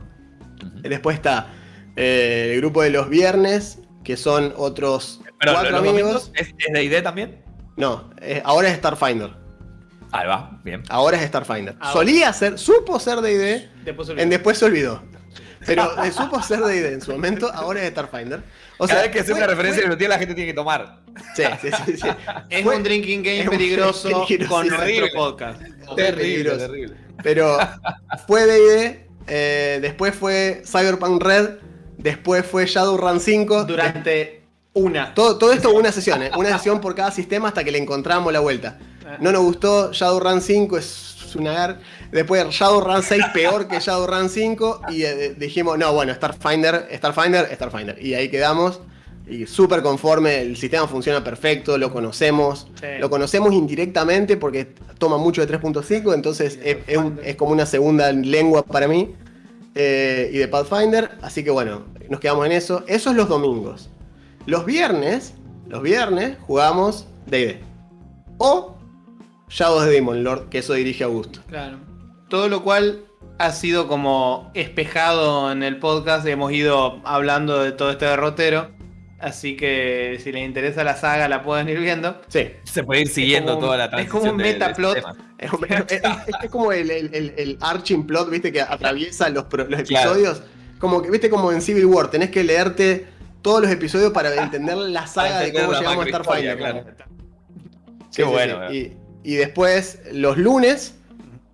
Después está eh, el grupo de los viernes, que son otros cuatro amigos. ¿Es, de ID también? No, ahora es Starfinder. Ahí va, bien. Ahora es Starfinder. Solía ser, supo ser de ID, después en después se olvidó. Pero le supo hacer de ID en su momento, ahora es Starfinder. O sea, Cada que hacer una referencia fue... que la gente tiene que tomar. Sí, sí, sí. sí. Es un drinking game peligroso, con nuestro podcast. Terrible, terrible. Pero fue DD, eh, después fue Cyberpunk Red, después fue Shadowrun 5. Durante una. Todo, todo esto una sesión, ¿eh? una sesión por cada sistema hasta que le encontramos la vuelta. Ah. No nos gustó, Shadowrun 5 es una Después Shadowrun 6 peor que Shadowrun 5 y eh, dijimos, no, bueno, Starfinder, Starfinder, Starfinder. Y ahí quedamos y súper conforme, el sistema funciona perfecto, lo conocemos, lo conocemos indirectamente porque toma mucho de 3.5, entonces es, como una segunda lengua para mí eh, y de Pathfinder, así que bueno, nos quedamos en eso. Eso es los domingos. Los viernes, los viernes jugamos D&D. O Shadows de Demon Lord, que eso dirige Augusto. Claro. Todo lo cual ha sido como espejado en el podcast. Hemos ido hablando de todo este derrotero. Así que si les interesa la saga, la pueden ir viendo. Sí. Se puede ir siguiendo toda la transición. Es como un metaplot. Es, como el, el, arching plot, viste, que atraviesa los, episodios. Como que, viste, como en Civil War, tenés que leerte todos los episodios para entender la saga de cómo llegamos a Starfighter. Claro. Qué bueno. Y, y después los lunes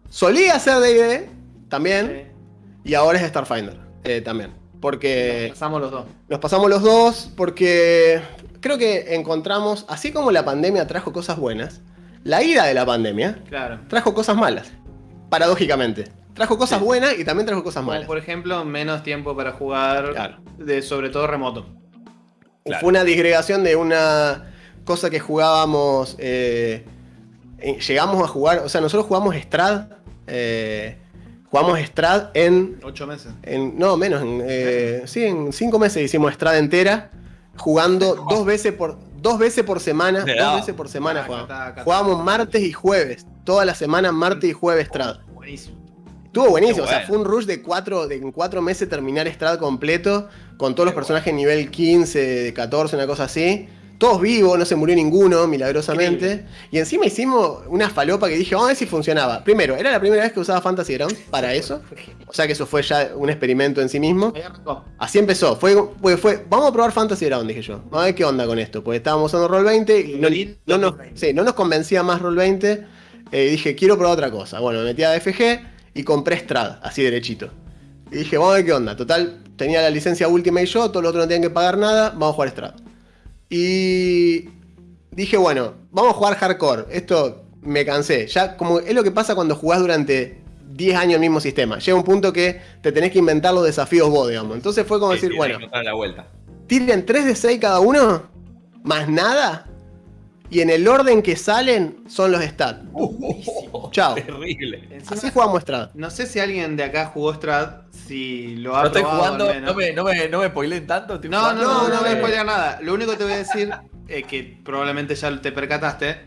Solía ser D&D también. Y ahora es Starfinder eh, también. Porque. Nos pasamos los dos. Nos pasamos los dos porque creo que encontramos, así como la pandemia trajo cosas buenas, la ida de la pandemia trajo cosas malas. Paradójicamente. Trajo cosas buenas y también trajo cosas malas. por ejemplo, menos tiempo para jugar, de, sobre todo remoto. Fue una disgregación de una cosa que jugábamos. Eh, llegamos a jugar, o sea, nosotros jugamos Strad eh, jugamos Strad en. Ocho meses. En, no, menos. En, eh, sí, en cinco meses hicimos Strad entera. Jugando dos veces por dos veces por semana. dos veces por semana jugábamos. Jugábamos martes y jueves. Toda la semana, martes y jueves Strad. Buenísimo. Estuvo buenísimo, o sea, fue un rush de cuatro, de en cuatro meses terminar Strad completo, con todos los personajes nivel 15, 14, una cosa así todos vivos, no se murió ninguno, milagrosamente. Y encima hicimos una falopa que dije, vamos a ver si funcionaba. Primero, era la primera vez que usaba Fantasy Grounds para eso. O sea que eso fue ya un experimento en sí mismo. Así empezó. Fue, fue, vamos a probar Fantasy Grounds, dije yo. Vamos a ver qué onda con esto. Porque estábamos usando Roll 20 y no, nos, no nos convencía más Roll 20. Eh, y dije, quiero probar otra cosa. Bueno, me metí a DFG y compré Strad, así derechito. Y dije, vamos a ver qué onda. Total, tenía la licencia Ultimate yo, todos los otros no tenían que pagar nada, vamos a jugar Strad. Y dije, bueno, vamos a jugar hardcore. Esto me cansé. Ya como es lo que pasa cuando jugás durante 10 años el mismo sistema. Llega un punto que te tenés que inventar los desafíos vos, digamos. Entonces fue como decir, bueno, la vuelta. tiren 3 de 6 cada uno, más nada. Y en el orden que salen son los stats. Uh, Chao. Terrible. Así jugamos Strad. No sé si alguien de acá jugó Strad, si lo ha no estoy jugando, no me, no, me, no me spoilen tanto. No, no, no, no, me spoilen nada. Lo único que te voy a decir, eh, que probablemente ya te percataste,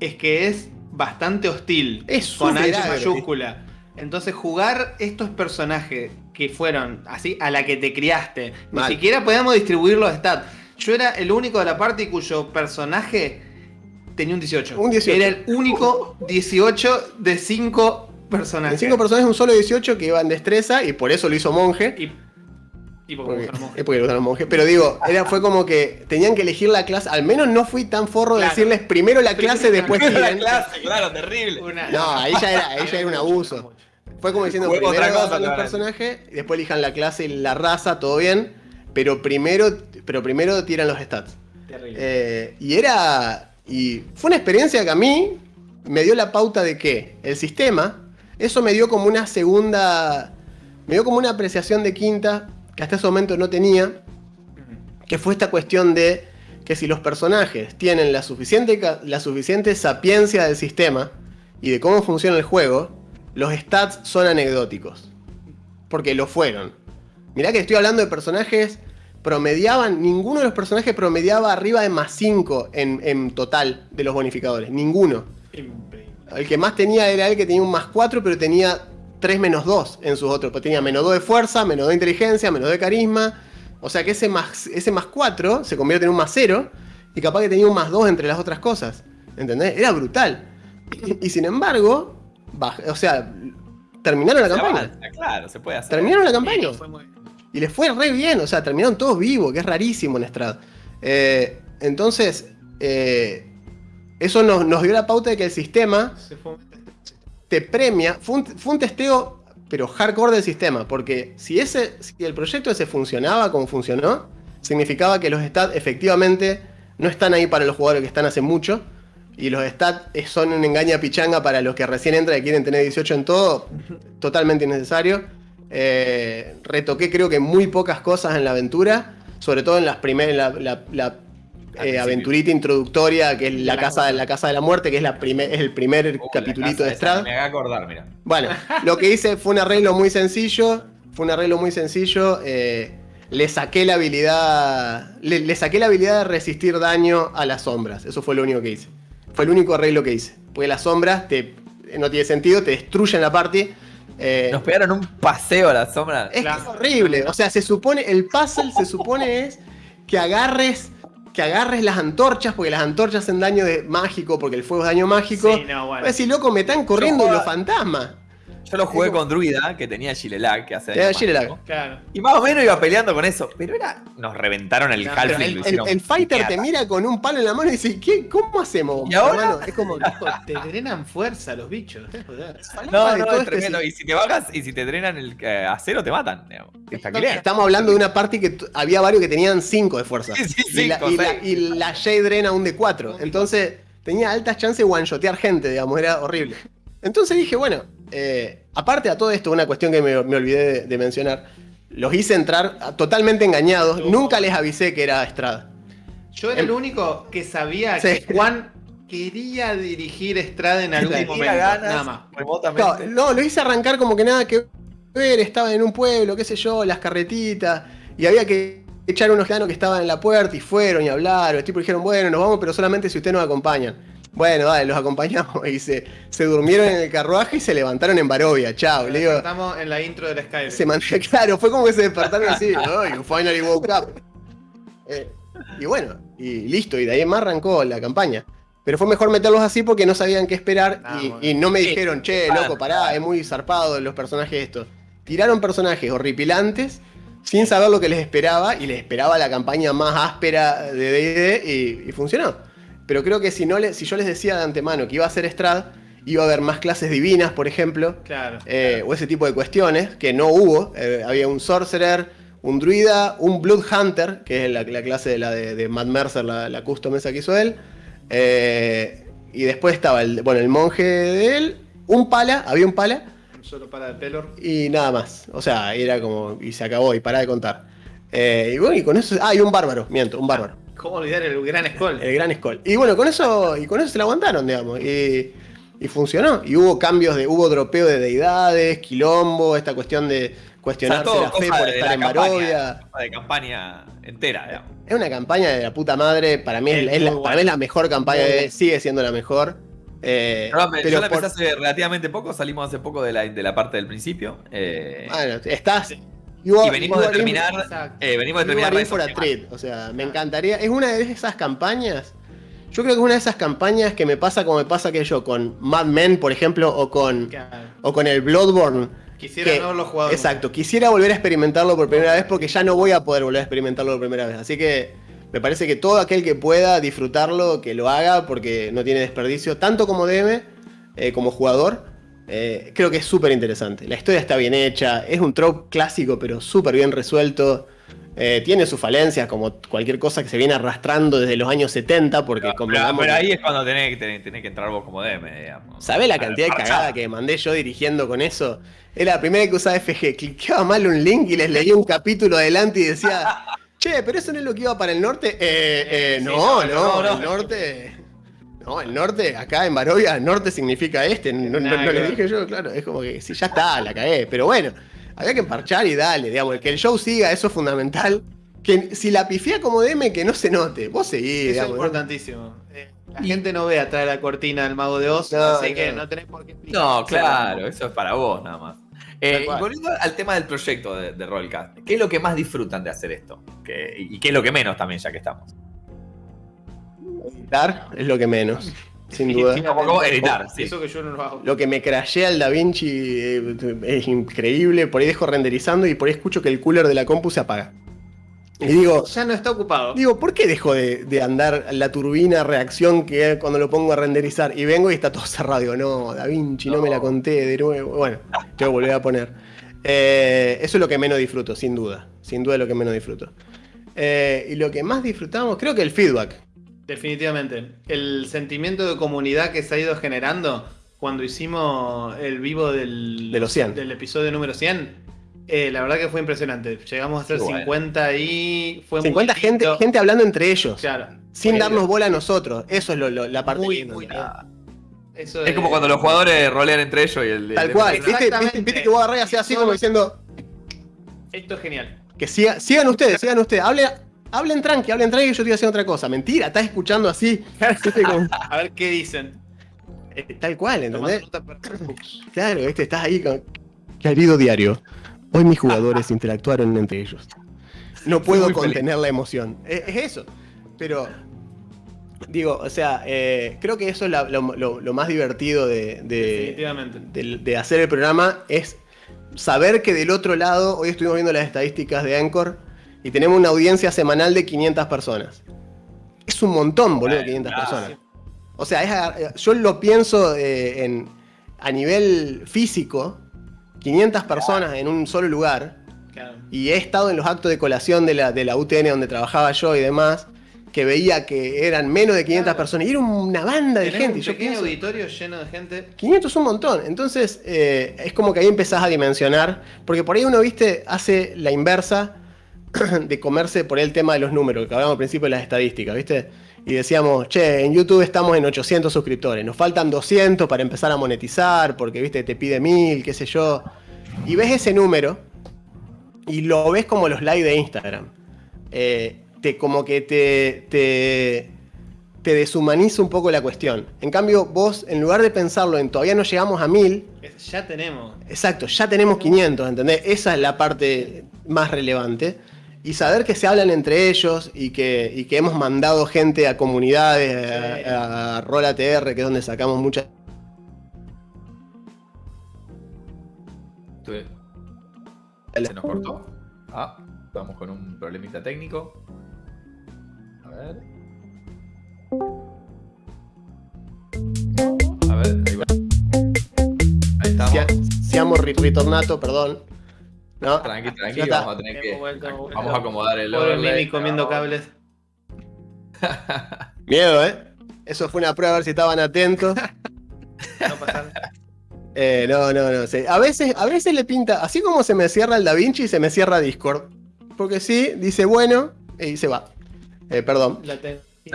es que es bastante hostil. Es con H mayúscula. Entonces jugar estos personajes que fueron así a la que te criaste, ni siquiera podíamos distribuir los stats. Yo era el único de la parte cuyo personaje tenía un 18. Un 18. Era el único 18 de 5 personajes. De 5 personajes, un solo 18 que iba en destreza y por eso lo hizo monje. Y, y porque, porque, monje. Porque lo usaron monje. Pero digo, era, fue como que tenían que elegir la clase. Al menos no fui tan forro de decirles primero la clase, después la clase, claro, terrible. no, ahí ya era, ahí ya era un abuso. Fue como diciendo, primero otra cosa, los personajes, después elijan la clase y la raza, todo bien. Pero primero, pero primero tiran los stats. Terrible. Eh, y era y fue una experiencia que a mí me dio la pauta de que el sistema, eso me dio como una segunda, me dio como una apreciación de quinta que hasta ese momento no tenía, que fue esta cuestión de que si los personajes tienen la suficiente, la suficiente sapiencia del sistema y de cómo funciona el juego, los stats son anecdóticos. Porque lo fueron. Mirá que estoy hablando de personajes promediaban, ninguno de los personajes promediaba arriba de más 5 en, total de los bonificadores, ninguno. El que más tenía era el que tenía un más 4, pero tenía 3 menos 2 en sus otros. Pues tenía menos 2 de fuerza, menos 2 de inteligencia, menos 2 de carisma. O sea que ese más, ese más 4 se convierte en un más 0 y capaz que tenía un más 2 entre las otras cosas. ¿Entendés? Era brutal. Y, sin embargo, o sea, terminaron la campaña. claro, se puede hacer. Terminaron la campaña. Y les fue re bien, o sea, terminaron todos vivos, que es rarísimo en Strad. Eh, entonces, eh, eso nos, dio la pauta de que el sistema te premia. Fue un, testeo, pero hardcore del sistema, porque si, ese, si el proyecto ese funcionaba como funcionó, significaba que los stats efectivamente no están ahí para los jugadores que están hace mucho. Y los stats son un engaña pichanga para los que recién entran y quieren tener 18 en todo. Totalmente innecesario. Eh, retoqué creo que muy pocas cosas en la aventura, sobre todo en las primeras, la, eh, aventurita introductoria, que es la, casa, de la casa de la muerte, que es, la es el primer uh, capitulito de Strad. Me haga acordar, mira. Bueno, lo que hice fue un arreglo muy sencillo, fue un arreglo muy sencillo. Eh, le saqué la habilidad. Le, saqué la habilidad de resistir daño a las sombras. Eso fue lo único que hice. Fue el único arreglo que hice. Porque las sombras te, no tiene sentido, te destruyen la party. Eh, Nos pegaron un paseo a la sombra. Es, horrible. O sea, se supone, el puzzle se supone es que agarres. Que agarres las antorchas, porque las antorchas hacen daño de mágico, porque el fuego es daño mágico. Sí, no, bueno. decir, loco, me están corriendo los fantasmas. Yo lo jugué con Druida, que tenía Gilelag, que hace claro. Y más o menos iba peleando con eso. Pero era. Nos reventaron el no, El, fighter te mira con un palo en la mano y dice, ¿qué? ¿Cómo hacemos? Y ahora es como. te drenan fuerza los bichos. no, no, es tremendo. Y si te bajas y si te drenan el eh, acero, te matan. Estamos hablando de una party que había varios que tenían 5 de fuerza. Sí, sí, y, la, y, la, J drena un de 4. Entonces tenía altas chances de one-shotear gente, digamos, era horrible. Entonces dije, bueno, eh, aparte a todo esto, una cuestión que me, olvidé de, mencionar. Los hice entrar totalmente engañados. Nunca les avisé que era Estrada. Yo era el em, único que sabía que Juan quería dirigir Estrada en algún momento. nada más. No, lo hice arrancar como que nada que ver. Estaba en un pueblo, qué sé yo, las carretitas. Y había que echaron unos ciudadanos que estaban en la puerta y fueron y hablaron. Los tipos dijeron, bueno, nos vamos, pero solamente si ustedes nos acompañan. Bueno, dale, los acompañamos. Y se, se durmieron en el carruaje y se levantaron en Barovia. Chao. Le digo, Estamos en la intro del Skype. se man- claro, fue como que se despertaron así. "Oh, you finally woke up. Eh, y bueno, y listo. Y de ahí en más arrancó la campaña. Pero fue mejor meterlos así porque no sabían qué esperar Ah, y, bueno. y no me Sí. dijeron, che, loco, pará, es muy zarpado los personajes estos. Tiraron personajes horripilantes sin saber lo que les esperaba y les esperaba la campaña más áspera de D&D y, y funcionó. Pero creo que si, no le, si yo les decía de antemano que iba a ser Strad, iba a haber más clases divinas, por ejemplo, Claro. eh, o ese tipo de cuestiones, que no hubo. Eh, había un Sorcerer, un Druida, un Blood Hunter, que es la, la clase de la de, de Matt Mercer, la, la custom esa que hizo él. Eh, y después estaba el, bueno, el monje de él, un pala, había un pala, Solo para el Pelor. y nada más. O sea, era como, y se acabó, y pará de contar. Y bueno, y con eso, ah, y un bárbaro, miento, un bárbaro. ¿Cómo olvidar el gran Skull? El gran Skull. Y bueno, con eso, y con eso se la aguantaron, digamos. Y, y funcionó. Y hubo cambios de, hubo dropeo de deidades, quilombo, esta cuestión de cuestionarse la fe por de estar en campaña, Barovia. De campaña entera, digamos. Es una campaña de la puta madre. Para mí es, Es es la, muy para mí es la mejor campaña, de- sigue siendo la mejor. Eh, pero yo la por- empecé hace relativamente poco, salimos hace poco de la, de la parte del principio. eh, bueno, estás. Y venimos de terminar. Eh, venimos de terminar for a the treat. O sea, me encantaría. Es una de esas campañas. Yo creo que es una de esas campañas que me pasa como me pasa que yo con Mad Men, por ejemplo, o con, Claro. o con el Bloodborne. Quisiera que- no haberlo jugado. Exacto, quisiera volver a experimentarlo por primera vez porque ya no voy a poder volver a experimentarlo por primera vez. Así que me parece que todo aquel que pueda disfrutarlo, que lo haga porque no tiene desperdicio, tanto como DM, eh, como jugador. Eh, creo que es súper interesante. La historia está bien hecha, es un trope clásico pero súper bien resuelto. eh, tiene sus falencias como cualquier cosa que se viene arrastrando desde los años 70 porque Pero, ahí es cuando tenés, que- tenés, tenés que entrar vos como DM, digamos. ¿Sabés la cantidad de cagada que mandé yo dirigiendo con eso? Era la primera que usaba FG. Cliqueaba mal un link y les leía un capítulo adelante y decía, che, pero eso no es lo que iba para el norte. Eh, eh, no, no, no, no. el norte. No, el norte, acá en Barovia, el norte significa este. No, le dije yo, claro. Es como que sí, ya está, la cagué. Pero bueno, había que parchar y dale, digamos. Que el show siga, eso es fundamental. Que si la pifía como DM, que no se note. Vos seguís, Eso es importantísimo. Eh, La gente no ve atrás de la cortina del mago de Oz, No, así no. que no tenés por qué explicar. No, claro, eso es para vos nada más. Eh, y cual. volviendo al tema del proyecto de, de Rollcast, ¿qué es lo que más disfrutan de hacer esto? ¿Qué- ¿Y qué es lo que menos también, ya que estamos? Editar es lo que menos, sin duda. Como editar, sí. Eso que yo no lo hago. Lo que me crashea el Da Vinci eh, es increíble. Por ahí dejo renderizando y por ahí escucho que el cooler de la compu se apaga. Y digo, Ya no está ocupado. digo, ¿por qué dejo de, de andar la turbina reacción que cuando lo pongo a renderizar? Y vengo y está todo cerrado. Digo, no, Da Vinci, no, me la conté de nuevo. Bueno, tengo que volver a poner. Eh, eso es lo que menos disfruto, sin duda. Sin duda es lo que menos disfruto. Eh, y lo que más disfrutamos, creo que el feedback. Definitivamente. El sentimiento de comunidad que se ha ido generando cuando hicimos el vivo del, De los 100. del episodio número 100, eh, la verdad que fue impresionante. Llegamos a ser bueno. 50 y fue 50 muy gente, gente hablando entre ellos. Claro. Sin darnos bola a nosotros. Eso es lo- lo- la parte Muy, linda. muy Es como cuando los jugadores rolean entre ellos y el. Tal el- cual. ¿Viste, viste, viste que vos hacías así como diciendo Esto es genial. que siga- sigan ustedes, sigan ustedes. Hablen, hablen tranqui, hablen tranqui, yo estoy haciendo otra cosa. Mentira, estás escuchando así. A ver qué dicen. eh, tal cual, ¿entendés? Claro, ¿viste? estás ahí con. Querido diario, hoy mis jugadores interactuaron entre ellos. No puedo feliz. contener la emoción. Es, es eso. Pero. Digo, o sea, eh, creo que eso es la- lo, lo- lo más divertido de, de- de hacer el programa es saber que del otro lado, hoy estuvimos viendo las estadísticas de Anchor y tenemos una audiencia semanal de 500 personas. Es un montón, boludo, Bueno, 500 claro. personas. O sea, es agar- yo lo pienso eh, en, a nivel físico, 500 personas en un solo lugar, Claro. y he estado en los actos de colación de la, de la UTN donde trabajaba yo y demás, que veía que eran menos de 500 Claro. personas, y era una banda de gente. un yo pequeño pienso, auditorio lleno de gente. 500 es un montón. Entonces, eh, es como que ahí empezás a dimensionar. Porque por ahí uno, viste, hace la inversa de comerse por el tema de los números, que hablamos al principio de las estadísticas, viste. Y decíamos, che, en YouTube estamos en 800 suscriptores, nos faltan 200 para empezar a monetizar, porque, viste, te pide 1000, qué sé yo. Y ves ese número y lo ves como los likes de Instagram. eh, te, como que te, te, te deshumaniza un poco la cuestión. En cambio, vos, en lugar de pensarlo en todavía no llegamos a 1000, ya tenemos. Exacto, ya tenemos 500, ¿entendés? Esa es la parte más relevante. Y saber que se hablan entre ellos y que, y que hemos mandado gente a comunidades, a, a Roll ATR, que es donde sacamos muchas Se nos cortó. Ah, estamos con un problemita técnico. A ver. A ver, ahí va. Ahí estamos. Siamo ritornato, perdón. No. Tranqui, tranqui, vamos a tener que. Vamos a acomodar el Pobre Mimi comiendo cables. Miedo, ¿eh? Eso fue una prueba a ver si estaban atentos. no pasaron. Eh, no, no, no. A, veces, a veces le pinta, así como se me cierra el Da Vinci, se me cierra Discord. Porque sí, dice bueno y se va. Eh, perdón. Ya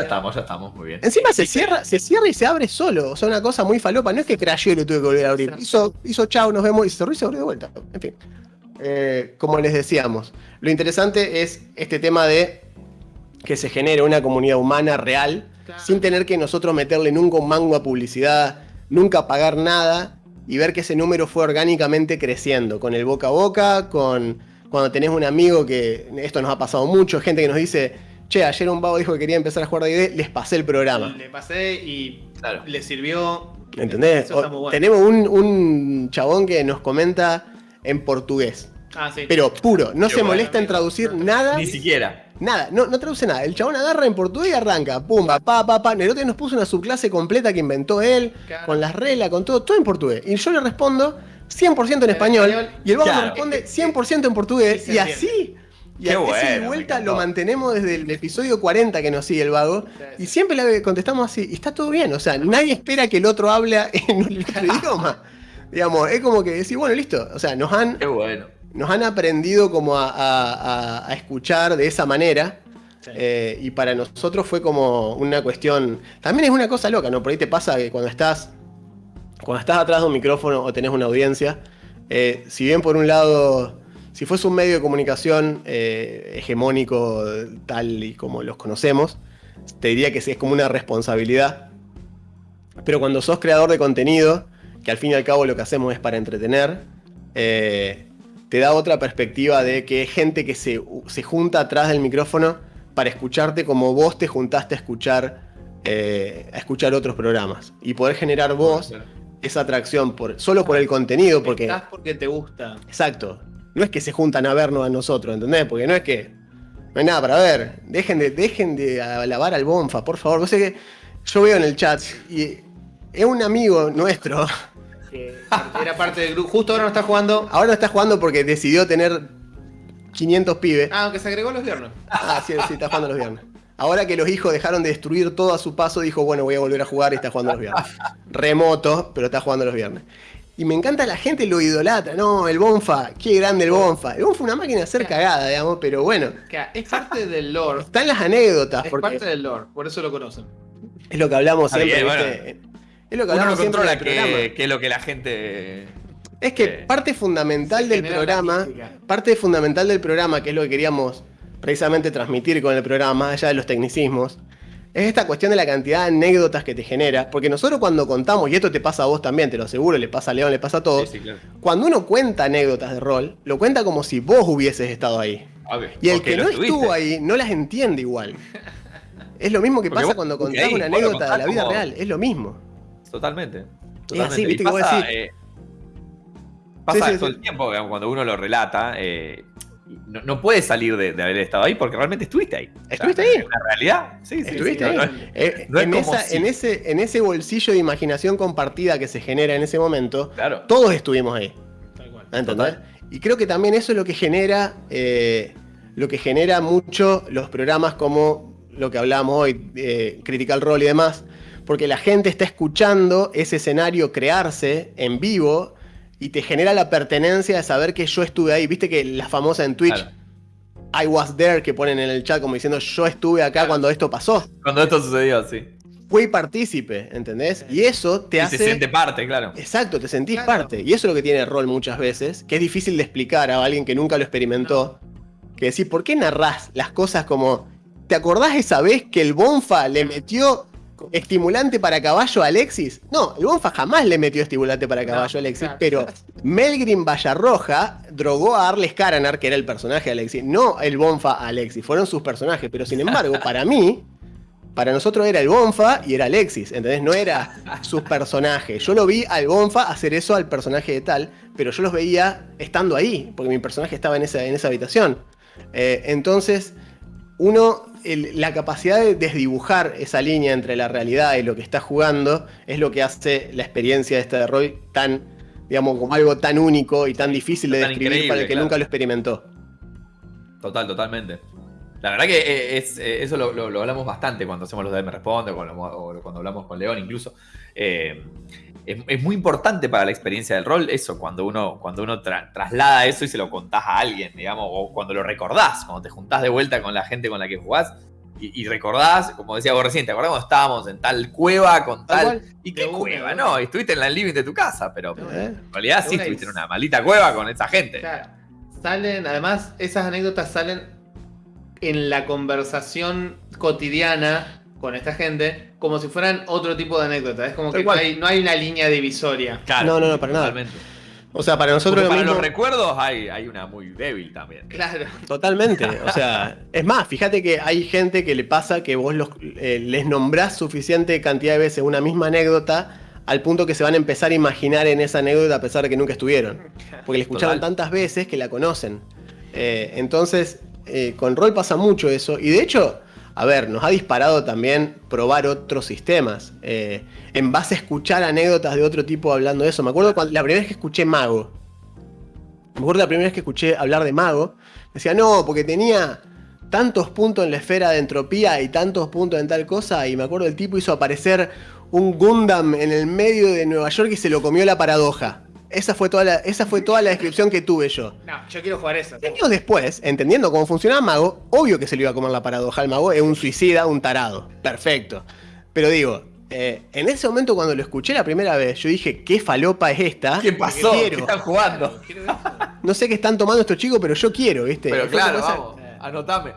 estamos, ya estamos, muy bien. Encima se cierra, se cierra y se abre solo. O sea, una cosa muy falopa. No es que crasheó y lo tuve que volver a abrir. Hizo, hizo chao, nos vemos y se cerró y se abrió de vuelta. En fin. Eh, como les decíamos, lo interesante es este tema de que se genere una comunidad humana real, sin tener que nosotros meterle nunca un mango a publicidad, nunca pagar nada y ver que ese número fue orgánicamente creciendo, con el boca a boca, con cuando tenés un amigo que esto nos ha pasado mucho, gente que nos dice, che, ayer un vago dijo que quería empezar a jugar D&D, les pasé el programa. Le pasé y le sirvió. ¿Entendés? Tenemos un, un chabón que nos comenta en portugués. Ah, sí. Pero puro, no se molesta en traducir nada. Ni siquiera. Nada, no, no traduce nada. El chabón agarra en portugués y arranca. Pumba, pa, pa, pa. Nerote nos puso una subclase completa que inventó él, con las reglas, con todo, todo en portugués. Y yo le respondo 100% en español, y el vago me responde 100% en portugués. Y así. Y a bueno, vuelta lo mantenemos desde el episodio 40 que nos sigue el vago. Y siempre le contestamos así. Y está todo bien. O sea, nadie espera que el otro hable en otro idioma. Digamos, es como que decir, bueno, listo. O sea, nos han. Qué bueno nos han aprendido como a, escuchar de esa manera. Eh, y para nosotros fue como una cuestión. También es una cosa loca, ¿no? Por ahí te pasa que cuando estás. Cuando estás atrás de un micrófono o tenés una audiencia, eh, si bien por un lado, si fuese un medio de comunicación eh, hegemónico tal y como los conocemos, te diría que es como una responsabilidad. Pero cuando sos creador de contenido, que al fin y al cabo lo que hacemos es para entretener, te da otra perspectiva de que gente que se, junta atrás del micrófono para escucharte como vos te juntaste a escuchar, eh, a escuchar otros programas. Y poder generar vos esa atracción por, solo por el contenido. Porque, Estás porque te gusta. Exacto. No es que se juntan a vernos a nosotros, ¿entendés? Porque no es que. No hay nada para ver. Dejen de, dejen de alabar al Bonfa, por favor. sé que yo veo en el chat y es un amigo nuestro era parte del grupo. Justo ahora no está jugando. Ahora no está jugando porque decidió tener 500 pibes. Ah, aunque se agregó los viernes. Ah, sí, sí, está jugando los viernes. Ahora que los hijos dejaron de destruir todo a su paso, dijo, bueno, voy a volver a jugar y está jugando los viernes. Remoto, pero está jugando los viernes. Y me encanta la gente lo idolatra, no, el Bonfa, qué grande el Bonfa. El Bonfa es una máquina de hacer cagada, digamos, pero bueno. Es parte del lore. Están las anécdotas. Es parte del lore, por eso lo conocen. Es lo que hablamos siempre, es lo que Uno no controla que, es lo que la gente. Es que eh, parte fundamental del programa, parte fundamental del programa, que es lo que queríamos precisamente transmitir con el programa, más allá de los tecnicismos, es esta cuestión de la cantidad de anécdotas que te genera. Porque nosotros cuando contamos, y esto te pasa a vos también, te lo aseguro, le pasa a León, le pasa a todos, cuando uno cuenta anécdotas de rol, lo cuenta como si vos hubieses estado ahí. y el que no estuvo ahí no las entiende igual. es lo mismo que pasa cuando contás una anécdota de la vida real, es lo mismo. Totalmente. totalmente. ¿viste? pasa, eh, pasa todo el tiempo cuando uno lo relata. Eh, no, puedes salir de, haber estado ahí porque realmente estuviste ahí. ¿Estuviste ahí? En realidad, sí, sí. Estuviste ahí. en, ese, en ese bolsillo de imaginación compartida que se genera en ese momento, claro. todos estuvimos ahí. ¿Entendés? Y creo que también eso es lo que genera. Eh, lo que genera mucho los programas como lo que hablamos hoy, Critical Role y demás, porque la gente está escuchando ese escenario crearse en vivo y te genera la pertenencia de saber que yo estuve ahí. Viste que la famosa en Twitch, I was there, que ponen en el chat como diciendo yo estuve acá cuando esto pasó. Cuando esto sucedió, sí. Fui partícipe, ¿entendés? Y eso te hace. Te siente parte, claro. Exacto, te sentís parte. Y eso es lo que tiene rol muchas veces, que es difícil de explicar a alguien que nunca lo experimentó. que decís, ¿por qué narrás las cosas como. ¿Te acordás esa vez que el Bonfa le metió estimulante para caballo a Alexis? No, el Bonfa jamás le metió estimulante para caballo a Alexis, pero Melgrim Vallarroja drogó a Arles Caranar, que era el personaje de Alexis, no el Bonfa a Alexis, fueron sus personajes, pero sin embargo, para mí, para nosotros era el Bonfa y era Alexis, ¿entendés? No era sus personajes. Yo lo vi al Bonfa hacer eso al personaje de tal, pero yo los veía estando ahí, porque mi personaje estaba en esa, en esa habitación. Eh, entonces, uno, la capacidad de desdibujar esa línea entre la realidad y lo que está jugando es lo que hace la experiencia de este de Roy tan, digamos, como algo tan único y tan difícil de describir para el que nunca lo experimentó. Total, totalmente. La verdad que eh, es, eh, eso lo, hablamos bastante cuando hacemos los de Me Responde o cuando hablamos con León incluso. Eh, es, muy importante para la experiencia del rol eso, cuando uno, cuando uno traslada eso y se lo contás a alguien, digamos, o cuando lo recordás, cuando te juntás de vuelta con la gente con la que jugás y, recordás, como decía vos recién, te acordás cuando estábamos en tal cueva con tal... ¿Y qué cueva? No, estuviste en la living de tu casa, pero en realidad sí estuviste en una maldita cueva con esa gente. Salen, además, esas anécdotas salen en la conversación cotidiana con esta gente como si fueran otro tipo de anécdota. Es como que no hay, una línea divisoria. no, no, no, para nada. O sea, para nosotros. para los recuerdos hay, hay, una muy débil también. Claro. Totalmente. O sea, es más, fíjate que hay gente que le pasa que vos los, eh, les nombrás suficiente cantidad de veces una misma anécdota al punto que se van a empezar a imaginar en esa anécdota a pesar de que nunca estuvieron. Porque la escucharon tantas veces que la conocen. Eh, entonces, eh, con rol pasa mucho eso. Y de hecho, a ver, nos ha disparado también probar otros sistemas. Eh, en base a escuchar anécdotas de otro tipo hablando de eso. Me acuerdo la primera vez que escuché Mago. Me acuerdo la primera vez que escuché hablar de Mago. Decía, no, porque tenía tantos puntos en la esfera de entropía y tantos puntos en tal cosa. Y me acuerdo el tipo hizo aparecer un Gundam en el medio de Nueva York y se lo comió la paradoja. Esa fue, toda la, esa fue toda la descripción que tuve yo. No, yo quiero jugar eso. Años después, entendiendo cómo funcionaba Mago, obvio que se le iba a comer la paradoja al Mago, es un suicida, un tarado. Perfecto. Pero digo, eh, en ese momento cuando lo escuché la primera vez, yo dije, ¿qué falopa es esta? ¿Qué pasó? ¿Qué están jugando? No sé qué están tomando estos chicos, pero yo quiero, ¿viste? Pero claro, vamos, anotame.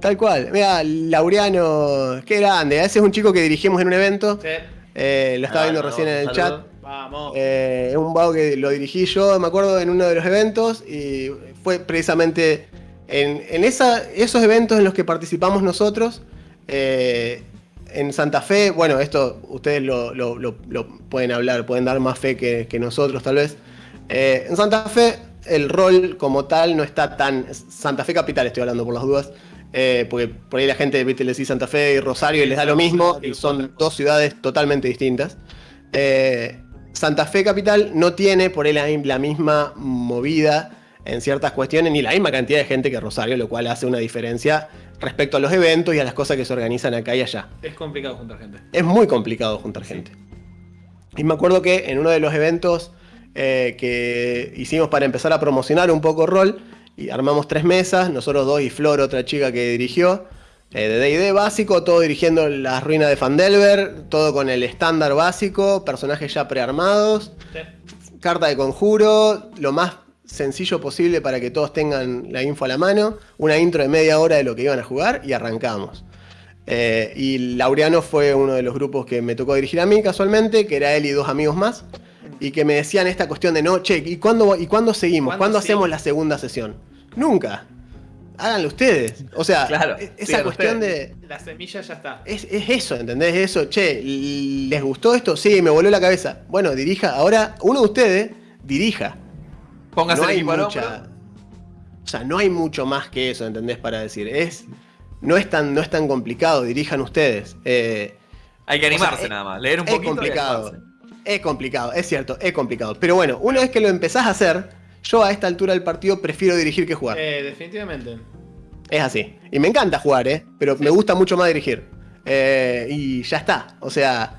Tal cual. Mira, Laureano, qué grande. Ese es un chico que dirigimos en un evento. Sí. Eh, lo estaba ah, viendo recién en el chat. Eh, es un vago que lo dirigí yo, me acuerdo, en uno de los eventos y fue precisamente en, esos eventos en los que participamos nosotros. Eh, en Santa Fe, bueno, esto ustedes lo, pueden hablar, pueden dar más fe que, nosotros tal vez. Eh, en Santa Fe el rol como tal no está tan... Santa Fe Capital estoy hablando por las dudas. porque por ahí la gente le decís Santa Fe y Rosario y les da lo mismo, y son dos ciudades totalmente distintas. Santa Fe Capital no tiene por él la misma movida en ciertas cuestiones, ni la misma cantidad de gente que Rosario, lo cual hace una diferencia respecto a los eventos y a las cosas que se organizan acá y allá. Es complicado juntar gente. Es muy complicado juntar gente. Y me acuerdo que en uno de los eventos eh, que hicimos para empezar a promocionar un poco rol, y armamos tres mesas, nosotros dos y Flor, otra chica que dirigió, eh, de D&D básico, todo dirigiendo las ruinas de Fandelver, todo con el estándar básico, personajes ya prearmados, carta de conjuro, lo más sencillo posible para que todos tengan la info a la mano, una intro de media hora de lo que iban a jugar y arrancamos. Eh, y Laureano fue uno de los grupos que me tocó dirigir a mí casualmente, que era él y dos amigos más, y que me decían esta cuestión de no, che, ¿y cuándo, y cuándo seguimos? ¿Cuándo hacemos la segunda sesión? Nunca háganlo ustedes. O sea, e-, esa cuestión de. La semilla ya está. Es, eso, ¿entendés? Eso, che, ¿les gustó esto? Sí, me voló la cabeza. Bueno, dirija. Ahora, uno de ustedes dirija. Póngase no hay mucha, O sea, no hay mucho más que eso, ¿entendés? Para decir. Es. No es tan, no es tan complicado, dirijan ustedes. Eh, hay que animarse nada más, leer un poquito. Es complicado. Es complicado, es cierto, es complicado. Pero bueno, una vez que lo empezás a hacer, yo a esta altura del partido prefiero dirigir que jugar. Eh, definitivamente. Es así. Y me encanta jugar, ¿eh? Pero me gusta mucho más dirigir. Eh, y ya está. O sea,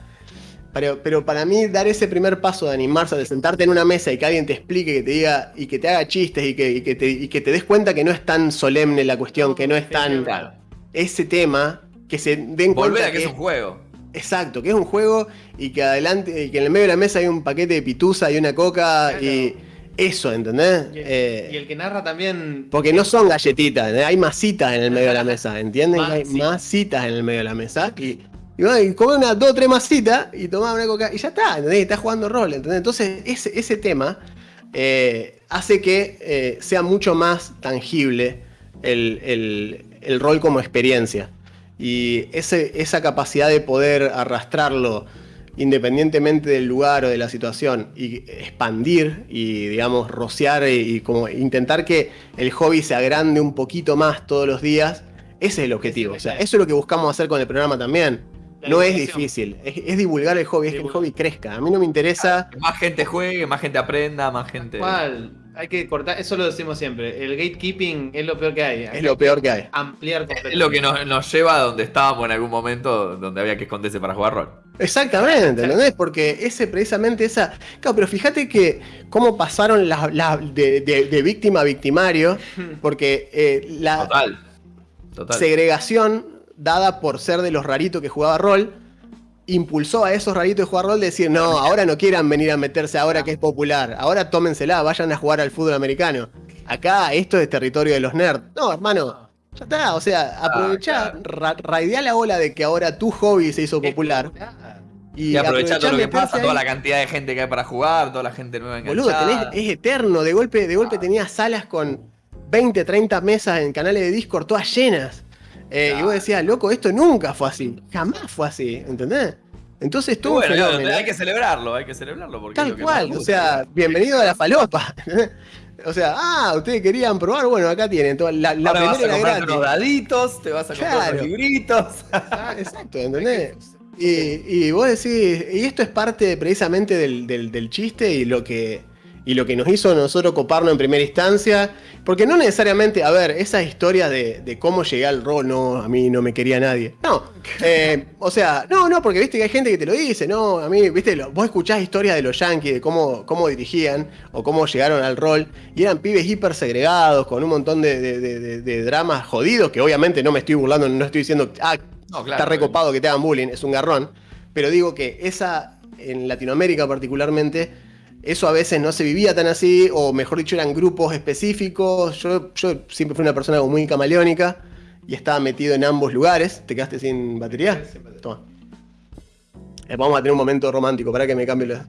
pero, pero, para mí dar ese primer paso de animarse, de sentarte en una mesa y que alguien te explique, que te diga y que te haga chistes y que, te, des cuenta que no es tan solemne la cuestión, que no es tan... Claro. Ese tema, que se den Volver cuenta a que, es un juego. Exacto, que es un juego y que adelante, y que en el medio de la mesa hay un paquete de pitusa y una coca y eso, ¿entendés? Y el, Eh, y el que narra también. porque no son galletitas, ¿entendés? hay masitas en el medio de la mesa, ¿entienden? Hay Masitas. masitas en el medio de la mesa. Y, y bueno, unas dos tres masitas y toma una coca y ya está, ¿entendés? Y está jugando rol, ¿entendés? Entonces, ese, ese tema eh, hace que eh, sea mucho más tangible el, el- el rol como experiencia. Y ese- esa capacidad de poder arrastrarlo independientemente del lugar o de la situación y expandir y digamos rociar y, y como intentar que el hobby se agrande un poquito más todos los días, ese es el objetivo. O sea, eso es lo que buscamos hacer con el programa también. La No es difícil, es, es divulgar el hobby, es que el hobby crezca. A mí no me interesa. Que más gente juegue, más gente aprenda, más gente. ¿Cuál? Hay que cortar, eso lo decimos siempre. El gatekeeping es lo peor que hay. Hay Es lo peor que hay. ampliar Es lo que nos, nos lleva a donde estábamos en algún momento donde había que esconderse para jugar rol. Exactamente, ¿entendés? Porque ese precisamente esa. Claro, pero fíjate que cómo pasaron las de, de- de víctima a victimario, porque eh, la Total. Total. segregación dada por ser de los raritos que jugaba rol impulsó a esos raritos de jugar rol de decir, no, ahora no quieran venir a meterse ahora que es popular, ahora tómensela, vayan a jugar al fútbol americano. Acá esto es territorio de los nerds. No, hermano, ya está, o sea, aprovechá, claro. ra- raidea la ola de que ahora tu hobby se hizo popular. Y, Y aprovechá lo que pasa, toda la cantidad de gente que hay para jugar, toda la gente nueva Boludo, enganchada. tenés- es eterno. De golpe, de golpe tenías salas con 20, 30 mesas en canales de Discord todas llenas. Eh, Y vos decías, loco, esto nunca fue así. Jamás fue así, ¿entendés? Entonces tuvo bueno, hay que celebrarlo, hay que celebrarlo. Porque es Tal lo que cual, o sea, bienvenido a la falopa. O sea, ah, ustedes querían probar, bueno, acá tienen. toda- La, la Ahora vas a comprar daditos, te vas a comprar Claro. unos libritos. Ah, Exacto, ¿entendés? Y, y vos decís, y esto es parte precisamente del, del- del chiste y lo que y lo que nos hizo a nosotros coparnos en primera instancia, porque no necesariamente, a ver, esas historias de, de cómo llegué al rol, no, a mí no me quería nadie. No, eh, o sea, no, no, porque viste que hay gente que te lo dice, no, a mí, viste, lo- vos escuchás historias de los yankees, de cómo, cómo dirigían o cómo llegaron al rol, y eran pibes hiper segregados, con un montón de, de- dramas jodidos, que obviamente no me estoy burlando, no estoy diciendo, ah, No, está recopado que te hagan bullying, es un garrón. Pero digo que esa, en Latinoamérica particularmente, eso a veces no se vivía tan así, o mejor dicho, eran grupos específicos. Yo, yo siempre fui una persona muy camaleónica y estaba metido en ambos lugares. ¿Te quedaste sin batería? Toma. Eh, vamos a tener un momento romántico, para que me cambie la.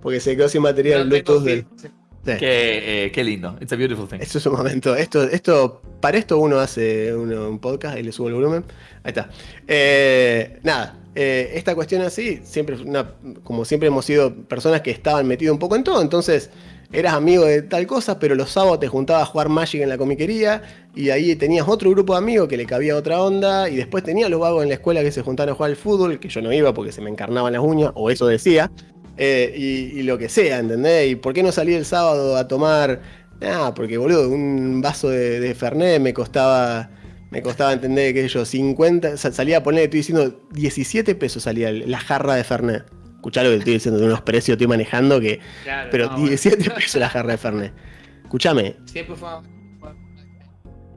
Porque se quedó sin batería el Bluetooth del. Sí. Qué, eh, qué lindo. It's a beautiful thing. Esto es un momento. Esto, esto, para esto uno hace uno- un podcast y le subo el volumen. Ahí está. Eh, nada. Eh, esta cuestión así, siempre, como siempre hemos sido personas que estaban metidos un poco en todo. Entonces, eras amigo de tal cosa, pero los sábados te juntabas a jugar Magic en la comiquería. Y ahí tenías otro grupo de amigos que le cabía otra onda. Y después tenías los vagos en la escuela que se juntaban a jugar al fútbol, que yo no iba porque se me encarnaban las uñas, o eso decía. Eh, y, y lo que sea, ¿entendés? ¿Y por qué no salí el sábado a tomar? Ah, porque boludo, un vaso de, de Fernet me costaba, me costaba entender que yo, 50, sa- salía a poner, estoy diciendo, 17 pesos salía la jarra de Fernet. Escuchá lo que estoy diciendo de unos precios estoy manejando que. Claro, Pero no, bueno. 17 pesos la jarra de Fernet. Escúchame, Siempre fue.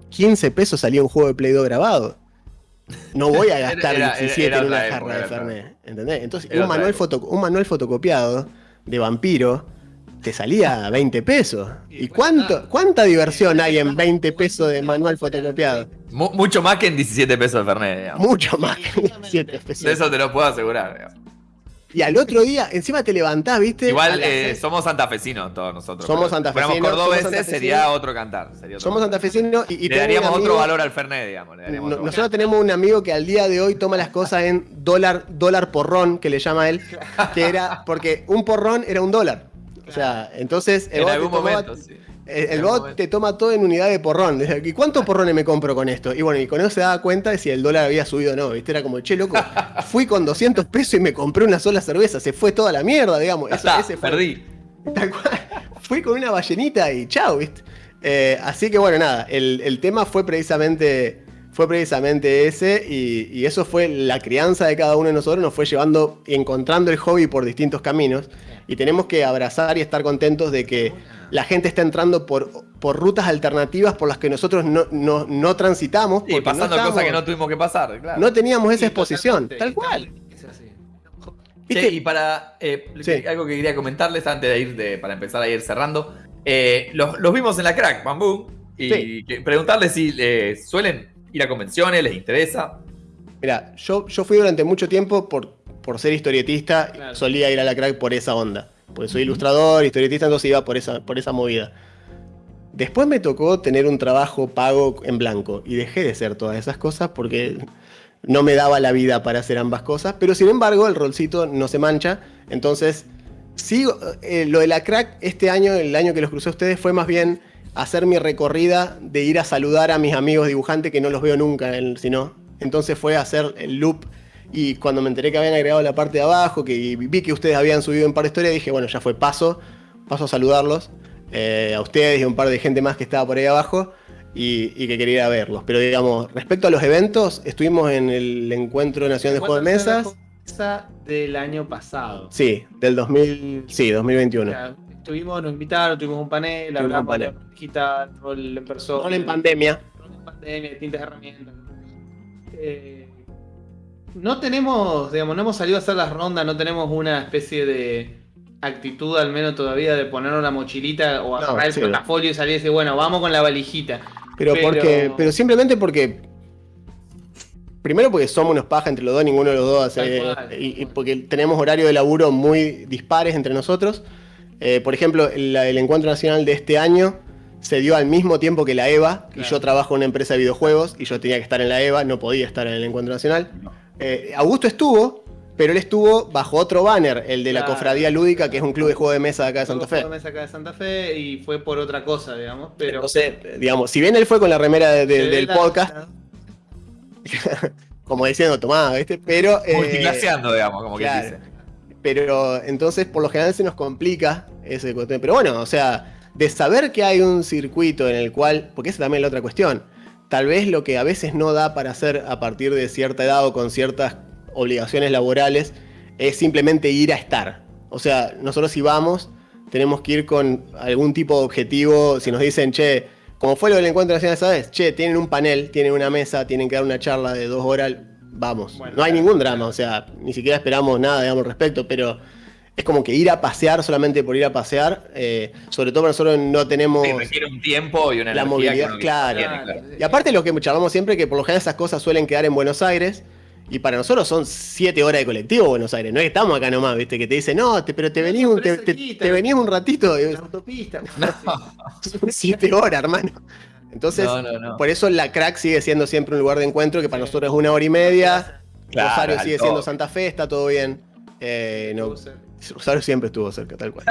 15 pesos salía un juego de Play 2 grabado. No voy a gastar Era- era- 17 era en una jarra de Fernet. ¿Entendés? Entonces, un manual, foto- un manual fotocopiado de vampiro te salía a 20 pesos. Y ¿Y bueno, cuánto, cuánta diversión hay en 20 pesos de manual fotocopiado? Mu- mucho más que en 17 pesos de Fernet, digamos. Mucho más que 17 De pesos. eso te lo puedo asegurar. digamos. Y al otro día, encima te levantás, ¿viste? Igual eh, somos santafesinos todos nosotros. Somos si santafesinos, fuéramos somos cordobeses santafesinos. sería otro cantar. sería otro Somos santafesinos y, y Le daríamos otro valor al Fernet, digamos. le daríamos No- otro nosotros tenemos un amigo que al día de hoy toma las cosas en dólar, dólar porrón, que le llama él, que era porque un porrón era un dólar. O sea, entonces el En bot, te algún tomaba- momento, sí. el- el en bot algún momento. te toma todo en unidad de porrón. ¿Y cuántos porrones me compro con esto? Y bueno, y con eso se daba cuenta de si el dólar había subido o no. ¿Viste? Era como, che, loco, fui con 200 pesos y me compré una sola cerveza. Se fue toda la mierda, digamos. Eso- está, ese fue- perdí. Tal cual. Fui con una ballenita y chao, ¿viste? Eh, así que bueno, nada, el, el tema fue precisamente, fue precisamente ese y, y eso fue la crianza de cada uno de nosotros, nos fue llevando y encontrando el hobby por distintos caminos y tenemos que abrazar y estar contentos de que la gente está entrando por, por rutas alternativas por las que nosotros no, no- no transitamos. Y pasando no cosas que no tuvimos que pasar, claro. no teníamos esa exposición, tal cual. Así. y para eh, algo que quería comentarles antes de ir para empezar a ir cerrando. Eh, los, vimos en la crack, Bambú. Y preguntarles si suelen ir a convenciones, les interesa. Mira, yo, yo fui durante mucho tiempo por, por ser historietista, solía ir a la crack por esa onda. Porque soy ilustrador, historietista, entonces iba por esa, por esa movida. Después me tocó tener un trabajo pago en blanco y dejé de hacer todas esas cosas porque no me daba la vida para hacer ambas cosas, pero sin embargo el rolcito no se mancha, entonces sigo, eh, lo de la crack este año, el año que los crucé a ustedes, fue más bien hacer mi recorrida de ir a saludar a mis amigos dibujantes que no los veo nunca, sino entonces fue hacer el loop y cuando me enteré que habían agregado la parte de abajo, que vi que ustedes habían subido un par de historias, dije, bueno, ya fue paso, paso a saludarlos, eh, a ustedes y a un par de gente más que estaba por ahí abajo y, que quería verlos. Pero digamos, respecto a los eventos, estuvimos en el Encuentro Nacional de Juegos de Mesas. del año pasado. Sí, del 2000, sí, 2021. Estuvimos, nos invitaron, tuvimos un panel, hablamos de digital, rol en persona. Rol en pandemia. Rol en pandemia, distintas herramientas. Eh, no tenemos, digamos, no hemos salido a hacer las rondas, no tenemos una especie de actitud al menos todavía de poner una mochilita o agarrar el portafolio y salir y decir, bueno, vamos con la valijita. Pero, porque, pero simplemente porque Primero porque somos unos paja entre los dos, ninguno de los dos hace. Y, porque tenemos horario de laburo muy dispares entre nosotros. Eh, por ejemplo, el, encuentro nacional de este año se dio al mismo tiempo que la EVA. Y yo trabajo en una empresa de videojuegos y yo tenía que estar en la EVA, no podía estar en el encuentro nacional. Eh, Augusto estuvo, pero él estuvo bajo otro banner, el de la Cofradía Lúdica, que es un club de juego de mesa de acá de Santa Fe. Juego de mesa acá de Santa Fe y fue por otra cosa, digamos. Pero... Entonces, digamos, si bien él fue con la remera del podcast, como diciendo, tomá, ¿viste? Pero. Eh, Multiclaseando, digamos, como que dice. Pero entonces, por lo general, se nos complica ese Pero bueno, o sea, de saber que hay un circuito en el cual. Porque esa también es la otra cuestión. Tal vez lo que a veces no da para hacer a partir de cierta edad o con ciertas obligaciones laborales es simplemente ir a estar. O sea, nosotros si vamos, tenemos que ir con algún tipo de objetivo. Si nos dicen, che, como fue lo del encuentro nacional esa vez, che, tienen un panel, tienen una mesa, tienen que dar una charla de dos horas, vamos. no hay ningún drama, o sea, ni siquiera esperamos nada, digamos, al respecto, pero es como que ir a pasear solamente por ir a pasear, eh, sobre todo nosotros no tenemos... Sí, requiere un tiempo y una la movilidad, claro. Y aparte lo que charlamos siempre, que por lo general esas cosas suelen quedar en Buenos Aires, y para nosotros son siete horas de colectivo Buenos Aires. No es que estamos acá nomás, ¿viste? Que te dicen, no, pero te venís, un, te, te, un ratito. La autopista. No, siete horas, hermano. Entonces, por eso la crack sigue siendo siempre un lugar de encuentro que para nosotros es una hora y media. Rosario sigue siendo Santa Fe, está todo bien. Eh, no, Rosario siempre estuvo cerca, tal cual.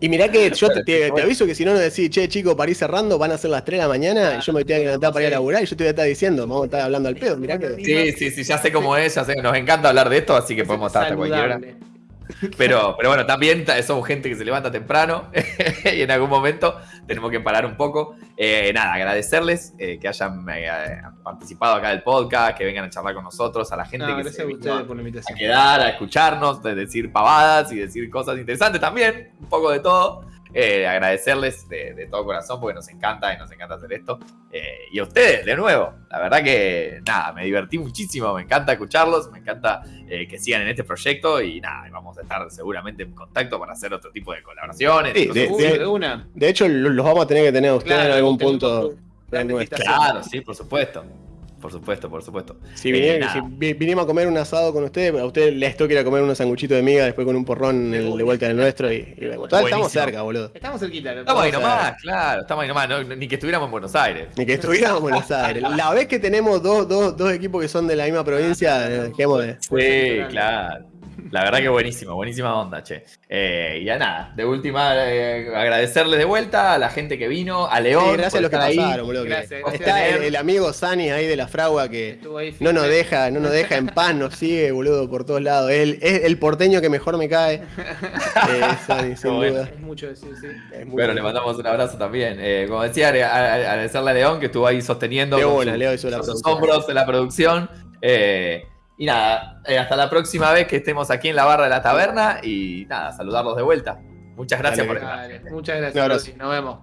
Y mirá que yo te, aviso que si no nos decís, che, chico, para ir cerrando, van a ser las 3 de la mañana y yo me tengo que levantar para ir a laburar y yo te voy a estar diciendo, vamos a estar hablando al pedo, mirá que. Sí, sí, sí, ya sé cómo es, ya sé, nos encanta hablar de esto, así que podemos estar hasta cualquier hora. Pero, pero bueno, también somos gente que se levanta temprano y en algún momento tenemos que parar un poco. Eh, nada, agradecerles eh, que hayan eh, participado acá del podcast, que vengan a charlar con nosotros, a la gente que se a, por la invitación. a quedar, a escucharnos, de decir pavadas y decir cosas interesantes también, un poco de todo. Eh, agradecerles de, todo corazón porque nos encanta y nos encanta hacer esto. Eh, y a ustedes, de nuevo, la verdad que nada, me divertí muchísimo, me encanta escucharlos, me encanta eh, que sigan en este proyecto y nada, vamos a estar seguramente en contacto para hacer otro tipo de colaboraciones. de, hecho, los vamos a tener que tener a ustedes en algún punto. Claro, sí, por supuesto. Por supuesto, por supuesto. Si, eh, vinimos a comer un asado con ustedes, a ustedes les toca ir a comer unos sanguchitos de miga después con un porrón de vuelta del nuestro y, estamos cerca, boludo. Estamos cerquita. Estamos ahí nomás, claro, estamos ahí nomás, ni que estuviéramos en Buenos Aires. Ni que estuviéramos en Buenos Aires. La vez que tenemos dos, dos, dos equipos que son de la misma provincia, dejemos de. Sí, claro. La verdad que buenísimo, buenísima onda, che. Eh, y ya nada, de última, eh, agradecerles de vuelta a la gente que vino, a León. gracias a los que pasaron, boludo. está el, amigo Sani ahí de la fragua que no nos deja, no nos deja en paz, nos sigue, boludo, por todos lados. Él es el porteño que mejor me cae. eh, Sani, sin duda. Es mucho decir, sí. bueno, le mandamos un abrazo también. Eh, como decía, agradecerle a León que estuvo ahí sosteniendo los hombros de la producción. Eh, y nada, eh, hasta la próxima vez que estemos aquí en la barra de la taberna y nada, saludarlos de vuelta. Muchas gracias por estar. Muchas gracias, nos vemos.